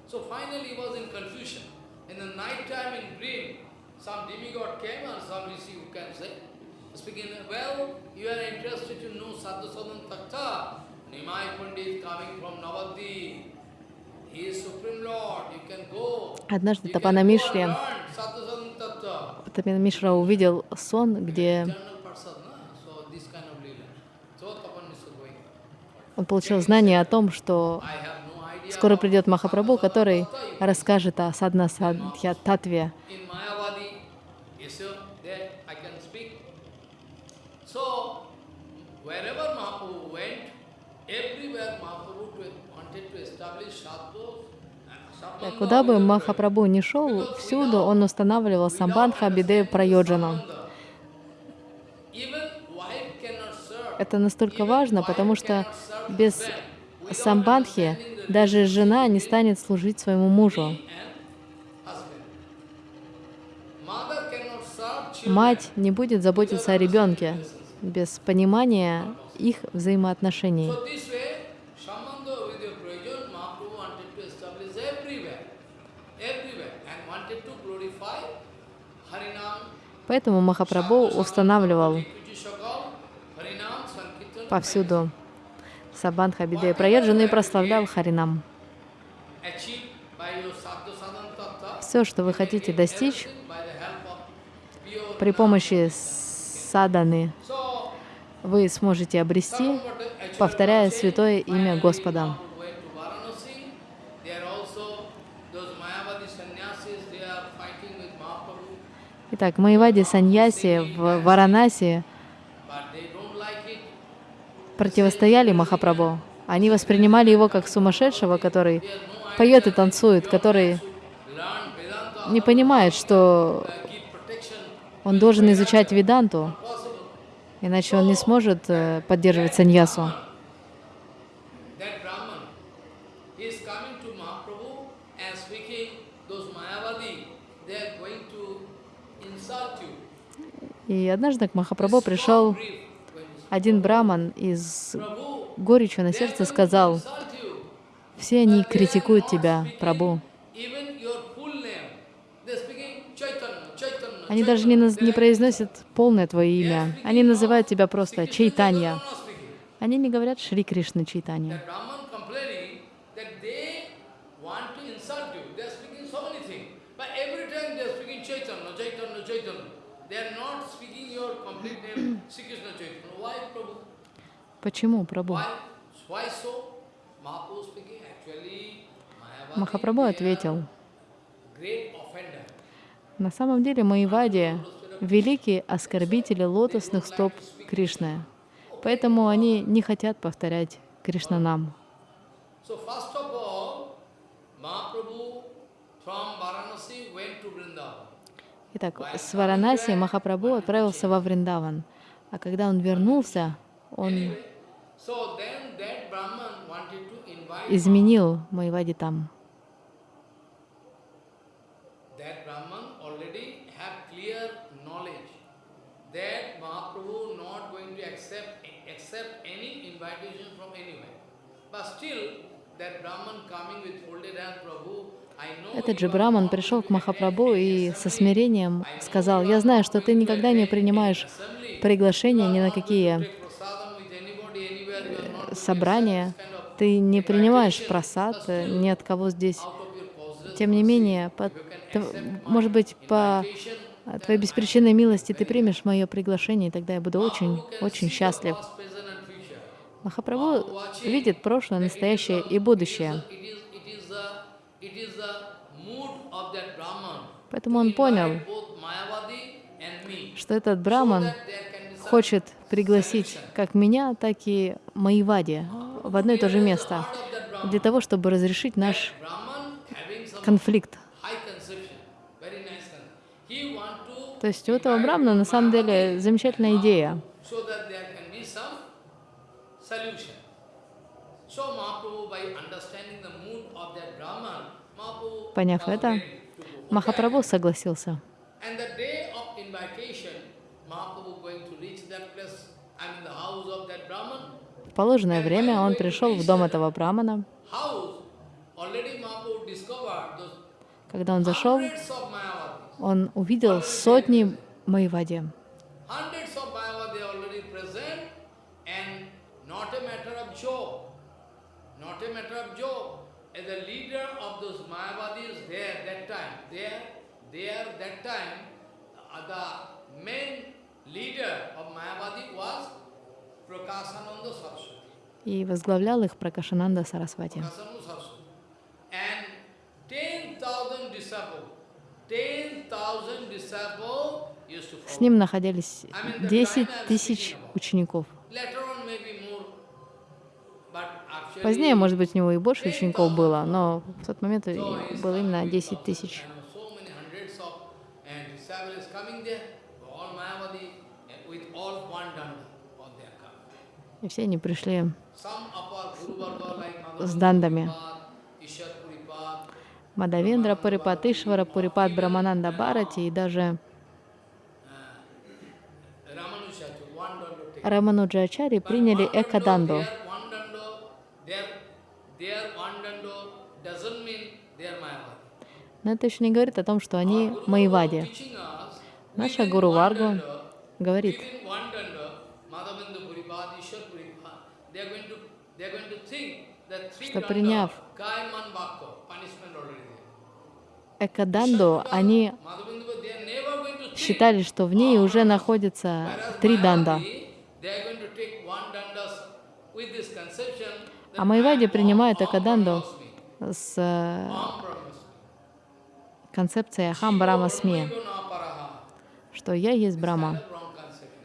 So finally he was in confusion. In the night time in dream, some demigod came and some rishi you can say, speaking, well, you are interested to know Sadhu Sadhan Takta. Nimai Pandit coming from Navadvip. He is Supreme Lord. You can go. Однажды Тапана Мишри. Тапана Мишра увидел сон, где он получил знание о том, что скоро придет Махапрабху, который расскажет о Садна Садхья Татве. In Mayavadi issue that I can speak. So, wherever Mahaprabhu went, everywhere Mahaprabhu to- wanted to establish sadhus. and Так, Sambandha Куда бы Махапрабху ни шел, всюду он устанавливал самбандха бидею serve. Это настолько важно, потому что без самбандхи даже жена не станет служить своему мужу. Мать не будет заботиться о ребенке без понимания их взаимоотношений. So this way, Sambandha with your Prayojan, Mahaprabhu wanted to establish everywhere, everywhere, and wanted to glorify Harinam, Поэтому Махапрабху устанавливал повсюду Сабандха Бидея Праеджану и прославлял Харинам. Все, что вы хотите достичь при помощи саданы, вы сможете обрести, повторяя святое имя Господа. Mahaprabhu went to Varanasi. There also those Mayavadi sannyasis, they are fighting with Итак, Майвади Саньяси в Варанаси противостояли Махапрабху. Они воспринимали его как сумасшедшего, который поет и танцует, который не понимает, что он должен изучать Веданту, иначе он не сможет э, поддерживать саньясу. That Brahman, he is coming to Mahaprabhu and speaking, those Mayavadi, they are going to insult you. И однажды к Махапрабху пришел один браман из Prabhu, горечью на сердце сказал, все они критикуют тебя, Прабу. Они даже не, не произносят полное твое имя. Они называют тебя просто Чайтанья. Они не говорят Шри Кришна Чайтанья. That Brahman complaining that they want to insult you. They're speaking so many things. But every time they're speaking Chaitanya, Chaitanya, Chaitanya. They're not speaking your complete name, Sri Krishna Chaitanya. Why, Prabhu? Почему, Прабу? Махапрабху ответил, на самом деле Маевади — великие оскорбители лотосных стоп Кришны. Поэтому они не хотят повторять Кришнанам. Итак, с Варанаси Махапрабху отправился во Вриндаван. А когда он вернулся, он изменил Маевади там. Этот же Браман пришел к Махапрабху и со смирением сказал, «Я знаю, что ты никогда не принимаешь приглашения ни на какие Take prasadam with anybody, anywhere, you are not going to собрания, accept this kind of ты не принимаешь просад э, ни от кого здесь. Тем не менее, по может быть, по э, твоей беспричинной милости ты примешь мое приглашение, и тогда я буду очень, очень счастлив. Махапрабху видит прошлое, настоящее и будущее. Поэтому он понял, что этот браман хочет пригласить как меня, так и Маевади в одно и то же место, для того, чтобы разрешить наш конфликт. То есть у этого брамана на самом деле замечательная идея. so that there can be some solution. So Mahaprabhu, by understanding the mood of that Brahman, Mahaprabhu Поняв was это, ready to go. Махапрабху согласился. And invitation, Mahaprabhu going to reach that place, I mean the house of that Brahman. В положенное время он пришел в дом этого брамана. Когда он зашел, он увидел сотни Майвади. The uh, was. И возглавлял их Пракашананда Сарасвати. Prakasananda Saraswati. And 10,000 disciples, 10,000 disciples used to С ним находились 10 тысяч учеников. Позднее, может быть, у него и больше учеников было, но в тот момент было именно coming 10 because, тысяч. with all one danda, all they are coming. И все они пришли С дандами. Мадавендра Пурипад, Ишвара Пурипад, Брамананда Бхарати и даже. Рамануджачари приняли Экаданду. Но это еще не говорит о том, что они Майвади. Наша Гуру Варгу говорит, Within one danda, Madhavendra Puripad, Ishwar Puripad, they are going to they are going to think that three Что приняв. Экаданду, они считали, что в ней уже находится три данда. А Майвади Om Экаданду с э, концепцией Ахам Брама Сми, что я есть Брама. kind of wrong conception.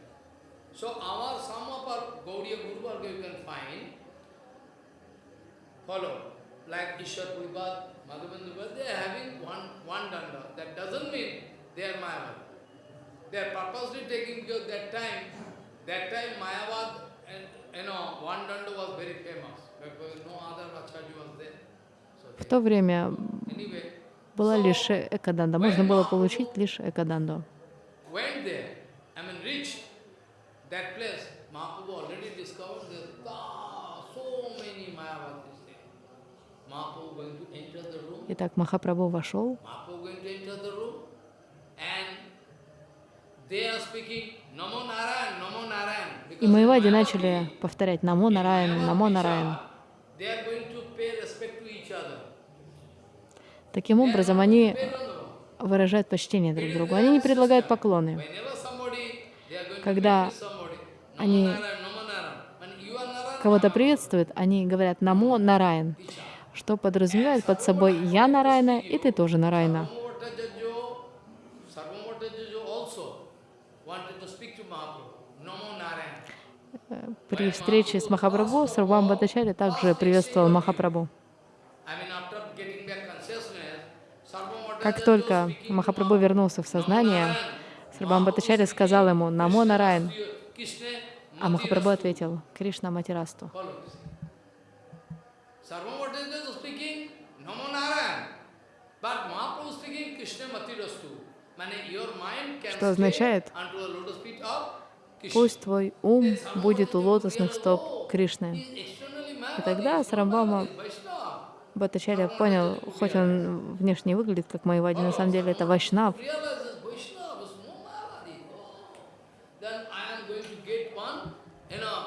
So our some of our Gaudiya Guru Varga you can find, follow, like Ishwar Puripad, Madhavendra Puripad, they are having one, one danda. That doesn't mean they are Mayavad. They are purposely taking because that time, that time Mayavad, and you know, one danda was very famous because no other Acharya was there. So В то время была лишь Экаданда. Можно было получить лишь Экаданду. went there, I mean reached that place, Mahaprabhu already discovered that ah, so many Mayavadis there. Mahaprabhu going to enter the room, Итак, Махапрабху вошел, Mahaprabhu going to enter the room, and they are speaking Namo Narayan, Namo Narayan. и Майвади начали повторять «Намо Нараян, Намо Нараян». Таким образом, они выражают почтение друг другу. Они не предлагают поклоны. Когда они кого-то приветствуют, они говорят «Намо Нараян», что подразумевает под собой «Я Нараяна» и «Ты тоже Нараяна». Sarvamatajajo, Sarvamatajajo also wanted to speak to Mahaprabhu. Namo Narayan. При встрече с Махапрабху Сарвам Бхаттачарья также приветствовал Махапрабху. Как только Махапрабху вернулся в сознание, Сарвам Бхаттачарья сказал ему «Намо Нараян», Krishna, а Махапрабху ответил «Кришна Матирасту» this. Sarvamatajajo speaking Namo Narayan. But Mahaprabhu speaking Krishna Matirastu. Mane your mind can Что означает. «Пусть твой ум будет у лотосных стоп Кришны». И тогда Сарамбама Бхаттачарья понял, хоть он внешне выглядит как Майвади, на самом деле это Вайшнав. realizes Vaishnava is no Mayavadi. Oh, then I am going to get one, you know,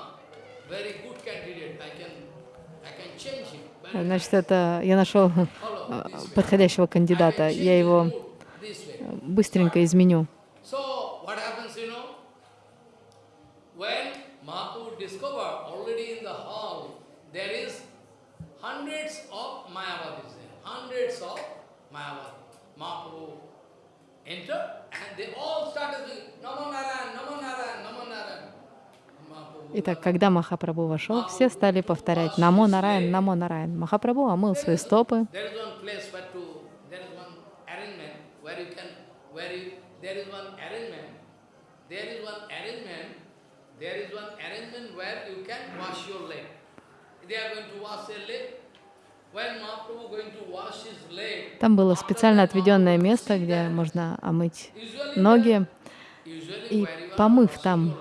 very good candidate. I can, I can change him. But Значит, это я нашел э, подходящего кандидата, я его быстренько изменю. Entered and they all started saying, Namo Narayan, Namo Narayan, Namo Narayan. Итак, когда Махапрабху вошел, все стали повторять «Намо Нараян, Намо Нараян». Махапрабху омыл свои стопы, Там было специально отведенное место, где можно омыть ноги. И помыв там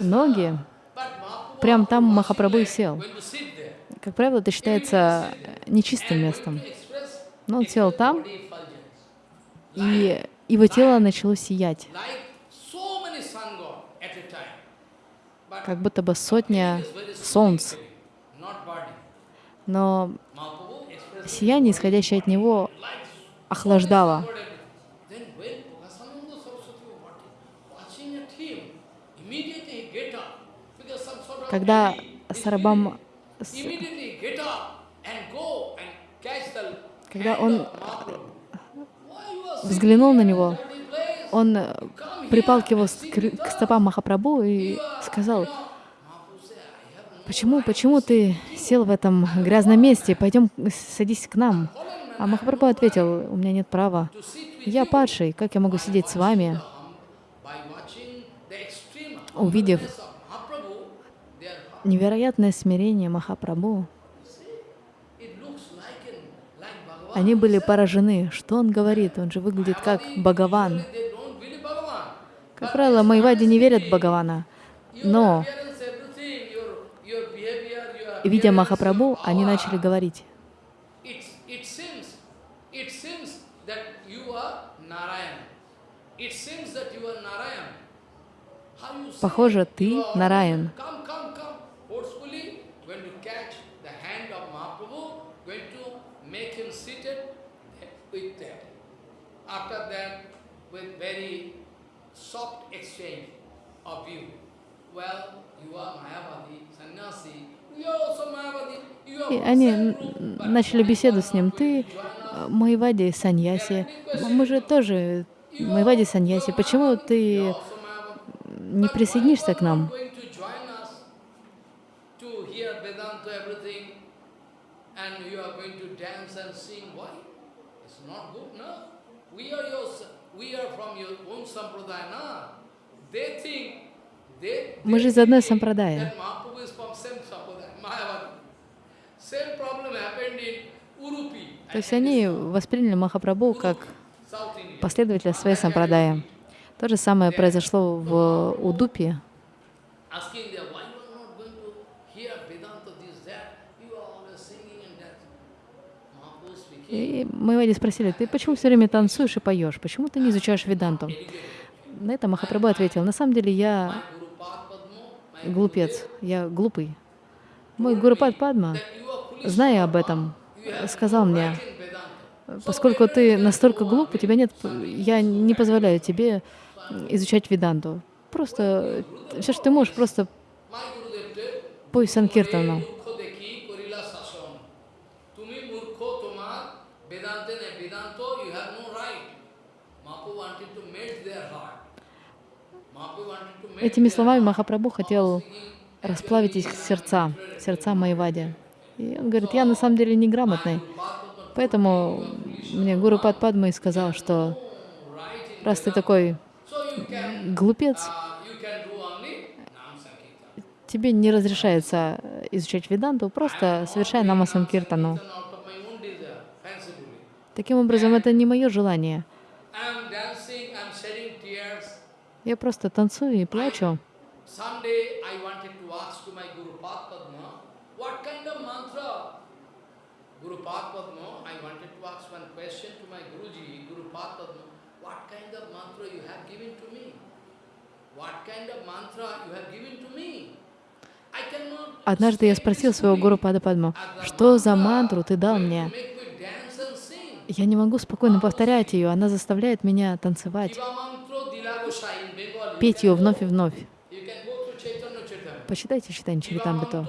ноги, прям там Махапрабху сел. Как правило, это считается нечистым местом. Но он сел там, и его тело начало сиять, как будто бы сотня солнц. Но сияние, исходящее от него, охлаждало. Then when Prakasananda Saraswati was watching at him, immediately he get up. Because some sort of Когда envy is Сарабам, feeling. Immediately get up and go and catch the когда он взглянул на него, он припал к его к стопам Махапрабху и сказал, you know, Mahaprabhu said, "I have no почему, почему ты сел в этом грязном месте, пойдем садись к нам. А Махапрабху ответил, у меня нет права. Я you." падший, как я могу сидеть с вами? Увидев humbleness of Mahaprabhu, their heart, невероятное смирение Махапрабху, они были поражены. Что он говорит? Он же выглядит как Бхагаван. Как правило, Майвади не верят в Бхагавана. Но, видя Махапрабху, они начали говорить. It, it seems, it seems that you are Narayan. It seems that you are Narayan. How you say? Похоже, ты You are Нараян. Come, come, come. Forcefully, going to catch the hand of Mahaprabhu, going to make him seated with that. After that, with very soft exchange of view. Well, you are Mayavadi, sannyasi. We are also Mayavadi. You are И они начали беседу you с ним. Ты э, Майвади Саньяси. Мы же тоже Майвади Саньяси. Почему ты не присоединишься к нам? and you are going to dance and sing. Why? It's not good, no? We are your, we are from your own sampradaya, no? They think, they, Мы they же из одной сампрадая. То есть они восприняли Махапрабху как последователя своей сампрадая. То же самое произошло в Удупе. asking them, why you are not going to hear Vedanta, this, that? You are always singing and dancing. И Майвади спросили, ты почему все время танцуешь и поешь? Почему ты не изучаешь Веданту? На это Махапрабху ответил, на самом деле я глупец, я глупый. Мой Гурупад Падма, зная об этом, сказал мне, поскольку ты настолько глуп, у тебя нет, я не позволяю тебе изучать Веданту. Просто все, что ты можешь, просто пой Санкиртану. Этими словами. Махапрабху хотел расплавить их сердца, сердца Майвади. И он говорит, я на самом деле неграмотный. Поэтому мне Гуру Падма и сказал, что раз ты такой глупец, тебе не разрешается изучать Веданту, просто совершай Нама Санкиртану. Out of my own desire, fancifully. Таким образом, это не мое желание. I'm dancing, I'm shedding tears. Я просто танцую и плачу. Однажды я спросил своего гуру Пада Падма, что за мантру ты дал мне? Я не могу спокойно повторять ее, она заставляет меня танцевать, петь ее вновь и вновь. Почитайте читание Чаритамрито.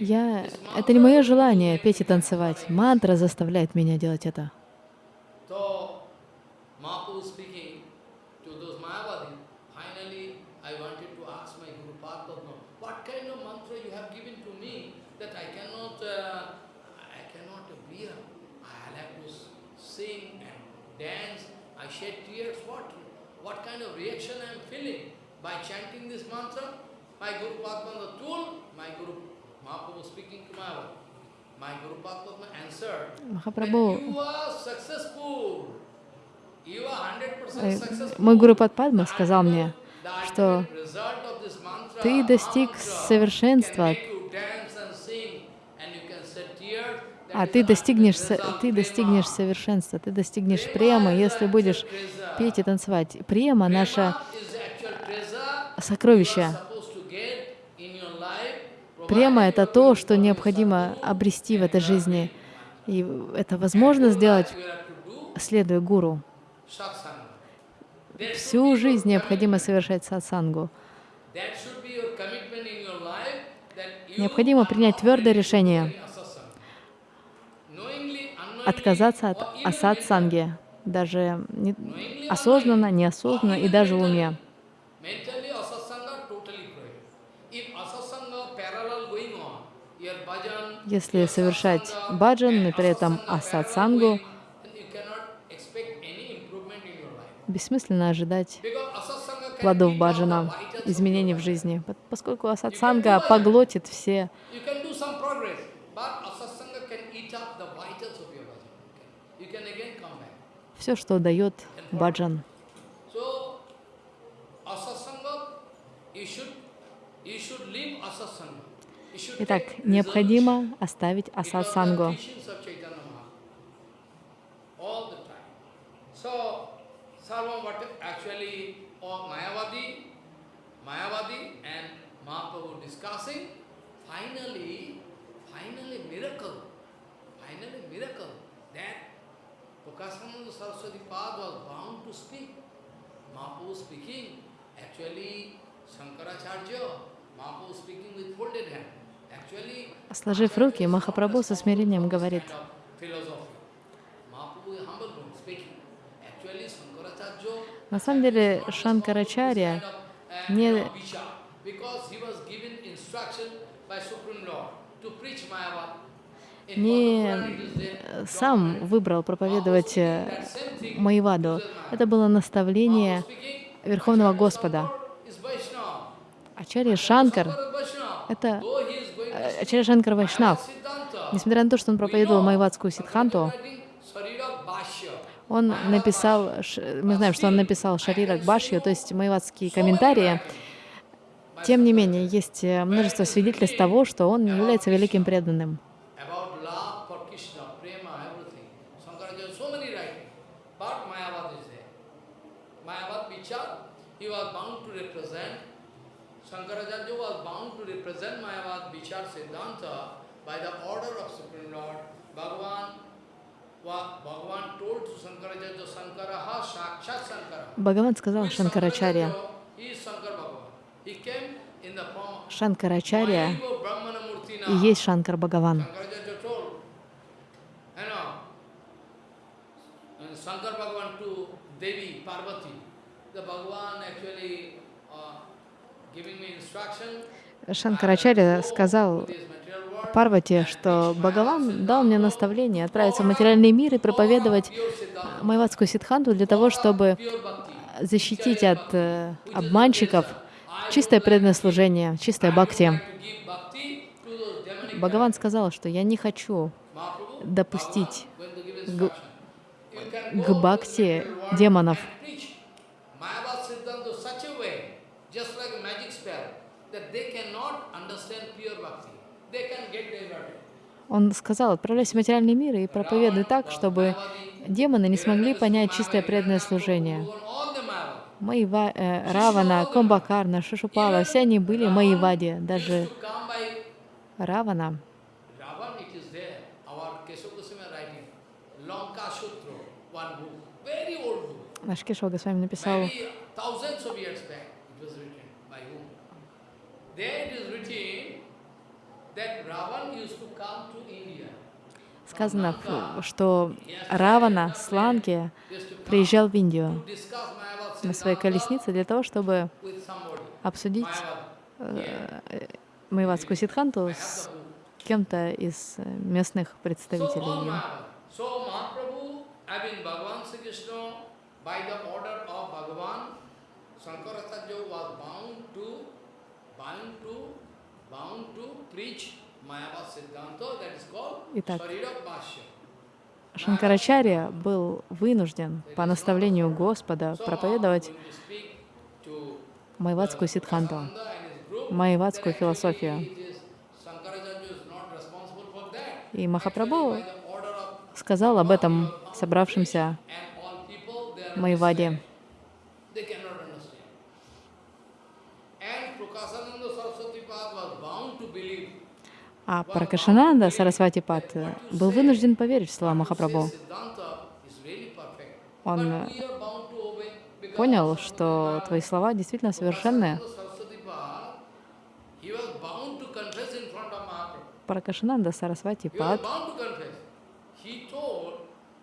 Я... Это не мое желание петь и танцевать. Мантра заставляет меня делать это. Successful. мой гуру Падпадма сказал мне, что ты достиг совершенства, а ты достигнешь, ты достигнешь совершенства, ты достигнешь the если будешь петь и танцевать. Према — наша Prema is the actual life, Према — это то, что необходимо обрести в этой жизни. И это возможно сделать, следуя гуру. Всю жизнь необходимо совершать сатсангу. Необходимо принять твердое решение отказаться от асатсанги, даже осознанно, неосознанно и даже в уме. Если совершать баджан, но при этом асатсангу, бессмысленно ожидать плодов баджана, изменений в жизни, По- поскольку асатсанга поглотит все все, что дает баджан. You should, you should leave asasanga. You should Итак, необходимо оставить miracle, that Prakasananda Saraswati Pad was bound to speak. Mahaprabhu speaking, actually Shankaracharya, Mahaprabhu speaking with folded hand. Сложив руки, Махапрабху со смирением говорит, на самом деле Шанкарачарья не не э, сам выбрал проповедовать э, Майваду. Это было наставление Верховного Господа. Ачарья Шанкар, это To э, Ачарья Шанкар Вайшнав. Несмотря на то, что он проповедовал Майвадскую Bhashya. он написал, мы знаем, что он написал Шарирак Башью, то есть майвадские комментарии. Тем не менее, есть э, множество свидетельств того, что он является великим преданным. about love for Krishna, prema, everything. Shankaracharya, so many writing. But Mayavad is there. Mayavad Vichar, he was bound to represent, Shankaracharya was represent Mayavad Vichar Siddhanta by the order of Supreme Lord. Bhagavan. Бхагаван сказал Шанкарачарья, Shankaracharya, He is Shankar Bhagavan. He came in the form of Шанкарачарья и есть Шанкар Бхагаван. Шанкарачарья сказал Парвати, что Бхагаван дал мне наставление отправиться в материальный мир и проповедовать Siddhanta, майвадскую ситханту для того, чтобы bhakti. защитить от э, обманщиков чистое преданное служение, чистое бхакти. Бхагаван сказал, что я не хочу допустить к the бхакти демонов. and preach Mayavad Siddhanta such a way, just like a magic spell, that they cannot understand pure bhakti. They can get diverted. Он сказал, отправляйся в материальный мир и проповедуй так, чтобы демоны не смогли понять чистое преданное служение. Маива, э, Равана, Комбакарна, Шишупала, все они были. Даже To come by Равана, наш Госвами написал? There it is written that Ravan used to come to. Сказано, что Равана с Ланки Used to come приезжал в Индию на своей колеснице для того, чтобы обсудить ситханту I have с кем-то из э, местных представителей Shankaracharya was bound to, bound to, bound to preach Итак. Шанкарачарья был вынужден по наставлению Господа проповедовать майвадскую group, майвадскую философию. И Махапрабху сказал об этом собравшимся Майваде. They cannot understand. And Prakasananda Saraswati Pad was bound to believe. А Пракашананда Сарасвати Пат был вынужден поверить в слова Махапрабху. Он because понял, что твои слова действительно совершенны. Prakasananda Saraswati Pad, he was bound to confess in front of Mahaprabhu. Пракашананда Сарасвати He was Пат bound to confess. He told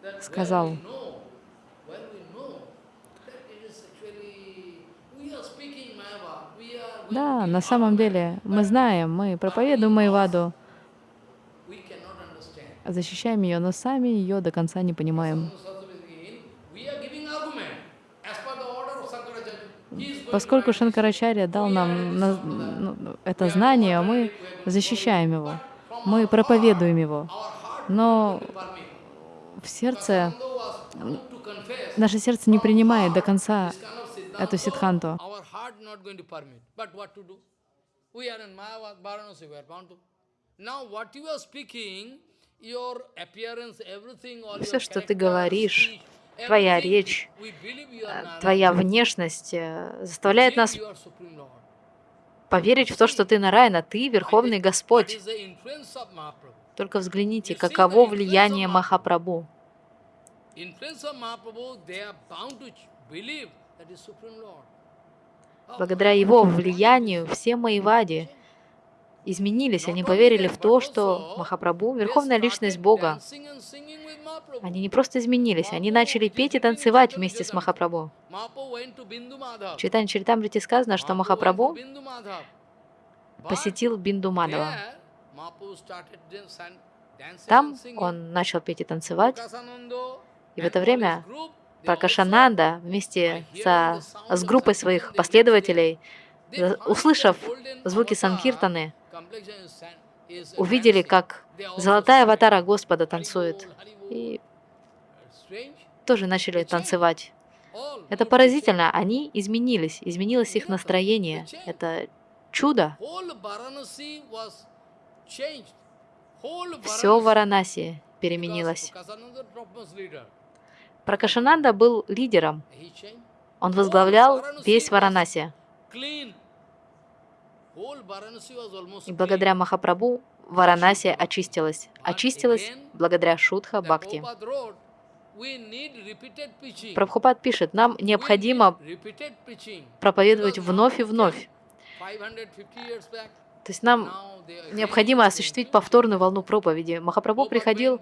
that Сказал. well we know, well we know that it is actually, we are speaking Mayavad, we are going Да, на самом деле мы знаем, мы проповедуем Майваду, защищаем ее, но сами ее до конца не понимаем. Поскольку Шанкарачарья дал нам на- ну, это знание, мы защищаем его, мы проповедуем его. Но в сердце, наше сердце не принимает до конца. Эту all Все, что ты говоришь, твоя речь, твоя внешность э, заставляет нас поверить в то, что ты Нараяна, ты Верховный Господь. Только взгляните, каково влияние Махапрабху. Благодаря его влиянию все Майвади изменились, они поверили в то, что Махапрабху — Верховная Личность Бога. Они не просто изменились, они начали петь и танцевать вместе с Махапрабху. В Читане Чаритамрите сказано, что Махапрабху посетил Бинду Мадава. Там он начал петь и танцевать, и в это время Пракашананда вместе со, с группой своих последователей, услышав звуки Санкиртаны, увидели, как золотая аватара Господа "Hari танцует, Bol, Hari Bol." и тоже начали танцевать. Это поразительно, они изменились, изменилось их настроение. Это чудо. Все в Варанаси переменилось. Пракашананда был лидером. Он возглавлял весь Варанаси. И благодаря clean. Махапрабху Варанаси очистилась. Очистилась благодаря Шутха Бхакти. Prabhupada wrote, "We need repeated preaching. Прабхупад пишет, нам необходимо проповедовать вновь и вновь. came 550 years back. То есть нам необходимо осуществить повторную волну проповеди. Махапрабху приходил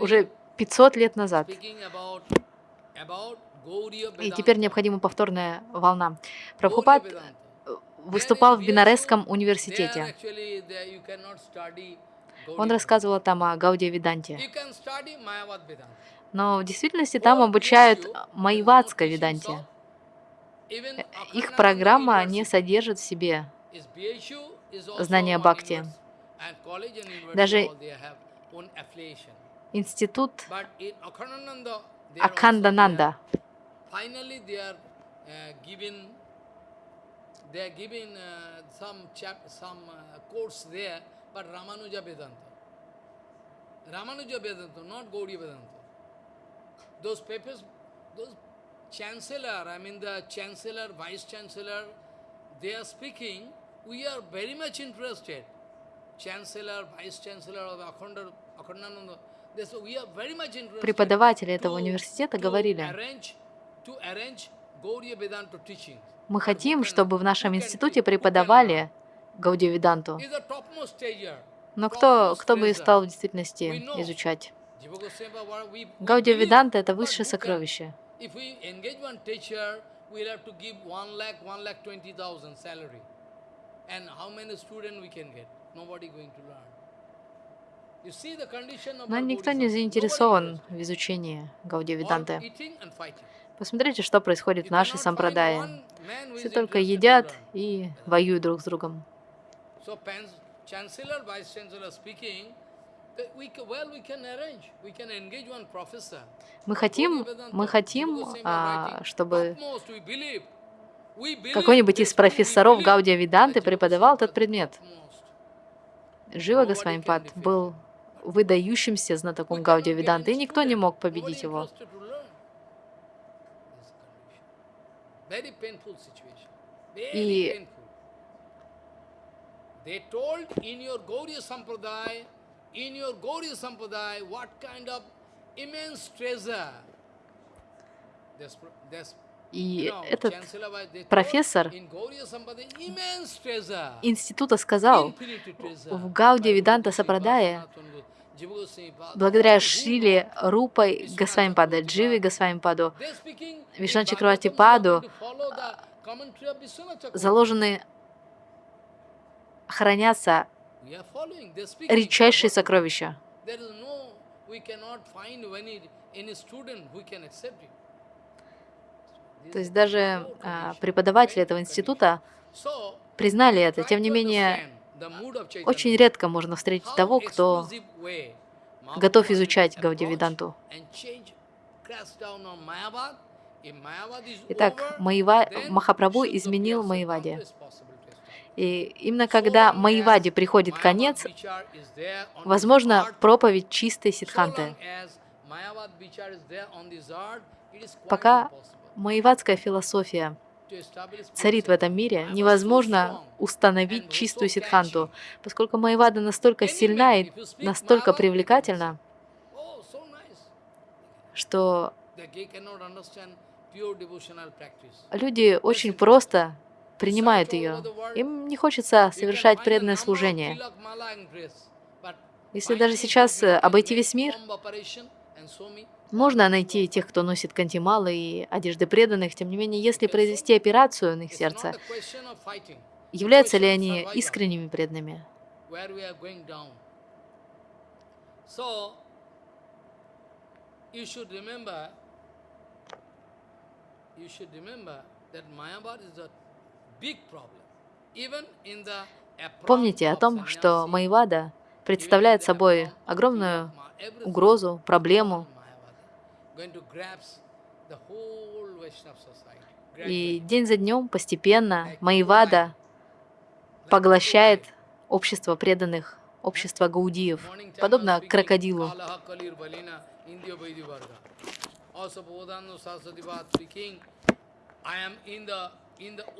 уже is 500 лет назад. И теперь необходима повторная волна. Прабхупад выступал в Бинаресском университете. Он рассказывал там о Mayavad Vedanta. Но в действительности там обучают майвадской Веданте. Их программа не содержит в себе знания бхакти. Даже институт Акхандананда. uh, uh, uh, Ramanuja Vedanta. Not Gaudiya Vedanta. Those papers, those chancellor, I mean the chancellor, vice chancellor, they are speaking, we are very much interested. Chancellor, vice chancellor of Akhanda, Akhandananda, they say we are very much interested. Преподаватели этого университета говорили, мы хотим, чтобы в нашем институте преподавали Веданту. stager. Но кто, кто бы и стал в действительности изучать? Веданта — это высшее сокровище. If we engage one teacher, we'll have to give one lakh, one lakh twenty thousand salary. Но никто не заинтересован Nobody в изучении fighting. Посмотрите, что происходит в нашей сампрадае. Все только едят и воюют друг с другом. Мы хотим, мы хотим, а, чтобы какой-нибудь из профессоров Гаудия Jiva преподавал этот предмет. Жива Госвамипад был выдающимся знатоком Гаудия get Веданты, и никто не мог победить его. И- И этот профессор института сказал, в Гауди Goswami, Pad, благодаря who Шриле Рупой Госвамипада, Дживе Госвамипаду, Вишна Чакравати Паду заложены, хранятся редчайшие сокровища. То есть даже а, преподаватели этого института признали это. Тем не менее, очень редко можно встретить того, кто готов изучать is Итак, Маева... Shuddha изменил establish. И именно когда Маеваде приходит конец, возможно проповедь чистой quite Пока маевадская философия царит в этом мире, невозможно установить чистую catchy. поскольку Маевада настолько сильна и настолько привлекательна, что люди очень просто принимают ее. Им не хочется совершать преданное служение. Если даже сейчас обойти весь мир, можно найти тех, кто носит кантималы и одежды преданных, тем не менее, если произвести операцию на их сердце, являются ли они искренними преданными? Помните о том, что in представляет собой огромную угрозу, проблему, и день за днем постепенно Маевада поглощает общество преданных, общество гаудиев, подобно крокодилу.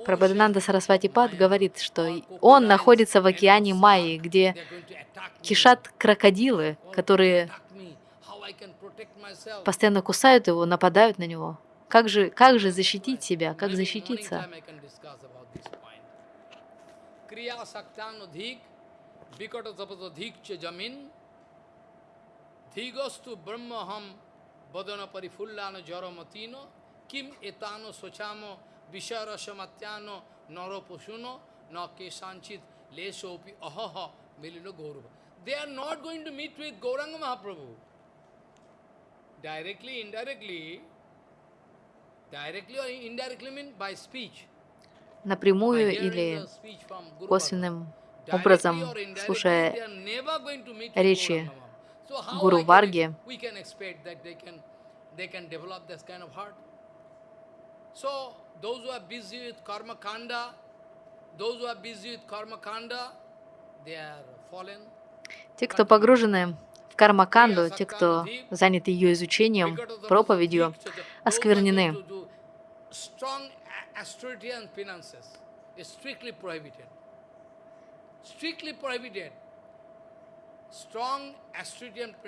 Прабхадананда Сарасвати Пад говорит, что он находится в океане Майи, где кишат крокодилы, которые постоянно кусают его, нападают на него. Как же, как же защитить себя, как защититься? kim etano sochamo visharasamatyano na kesanchit lesopi ahaha milino gaurava. They are not going to meet with Gauranga Mahaprabhu. Directly, indirectly, directly or indirectly mean by speech. Напрямую или косвенным образом, слушая речи Гуру Варги, ex- we can expect that they can, they can develop this kind of heart. So those who are busy with karma kanda, those who are busy with karma kanda, they are fallen. те, кто погружены в кармаканду, те, кто заняты ее изучением, проповедью, осквернены.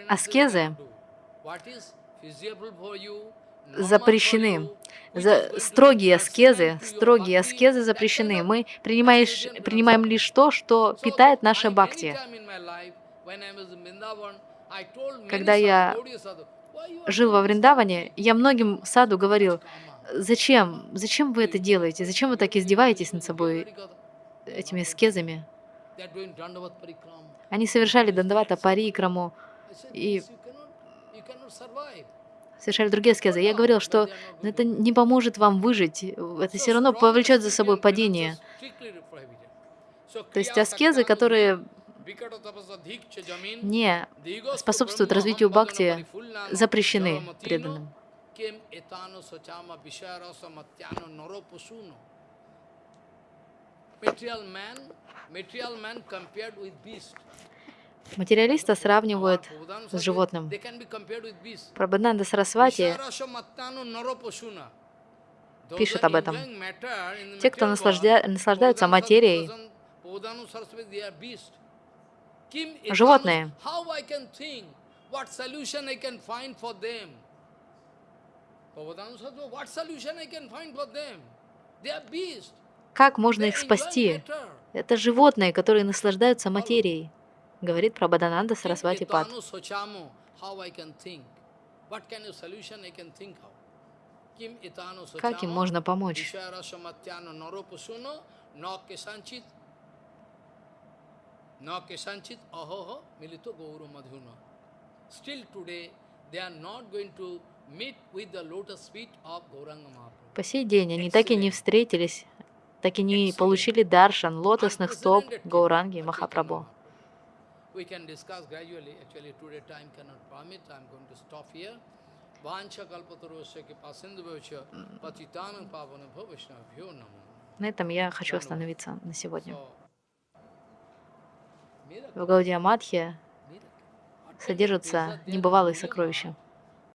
Аскезы запрещены. За строгие аскезы, строгие аскезы запрещены. Мы принимаешь, принимаем лишь то, что питает наше бхакти. Когда я Gaudiya sadhu, "Why you are жил во Вриндаване, я многим саду говорил, зачем, зачем вы это делаете, зачем вы так издеваетесь над собой этими doing Dandavat Parikram. Они совершали дандавата парикраму, И- совершали другие аскезы. Я говорил, что это не поможет вам выжить, это все равно повлечет за собой падение. То есть аскезы, которые не способствуют развитию бхакти, запрещены преданным. Материалиста сравнивают с животным. Прабхананда Сарасвати пишет об этом. Те, кто наслаждя- наслаждаются материей, животные. Как можно их спасти? Это животные, которые наслаждаются материей, говорит Прабхадананда Сарасвати Пад. Как им можно помочь? Still today, they are not going to meet with the lotus feet of Gauranga Mahaprabhu. По сей день они так и не встретились, так и не получили даршан лотосных стоп Гауранги Махапрабху. We can discuss gradually. Actually, today time cannot permit. I'm going to stop here. Vancha kalpatarosya kipa sindhu bhavachya patitanam pavana bhavashnabhyo namo. На этом я хочу остановиться на сегодня. В Гаудия Мадхе miracle. содержатся небывалые сокровища.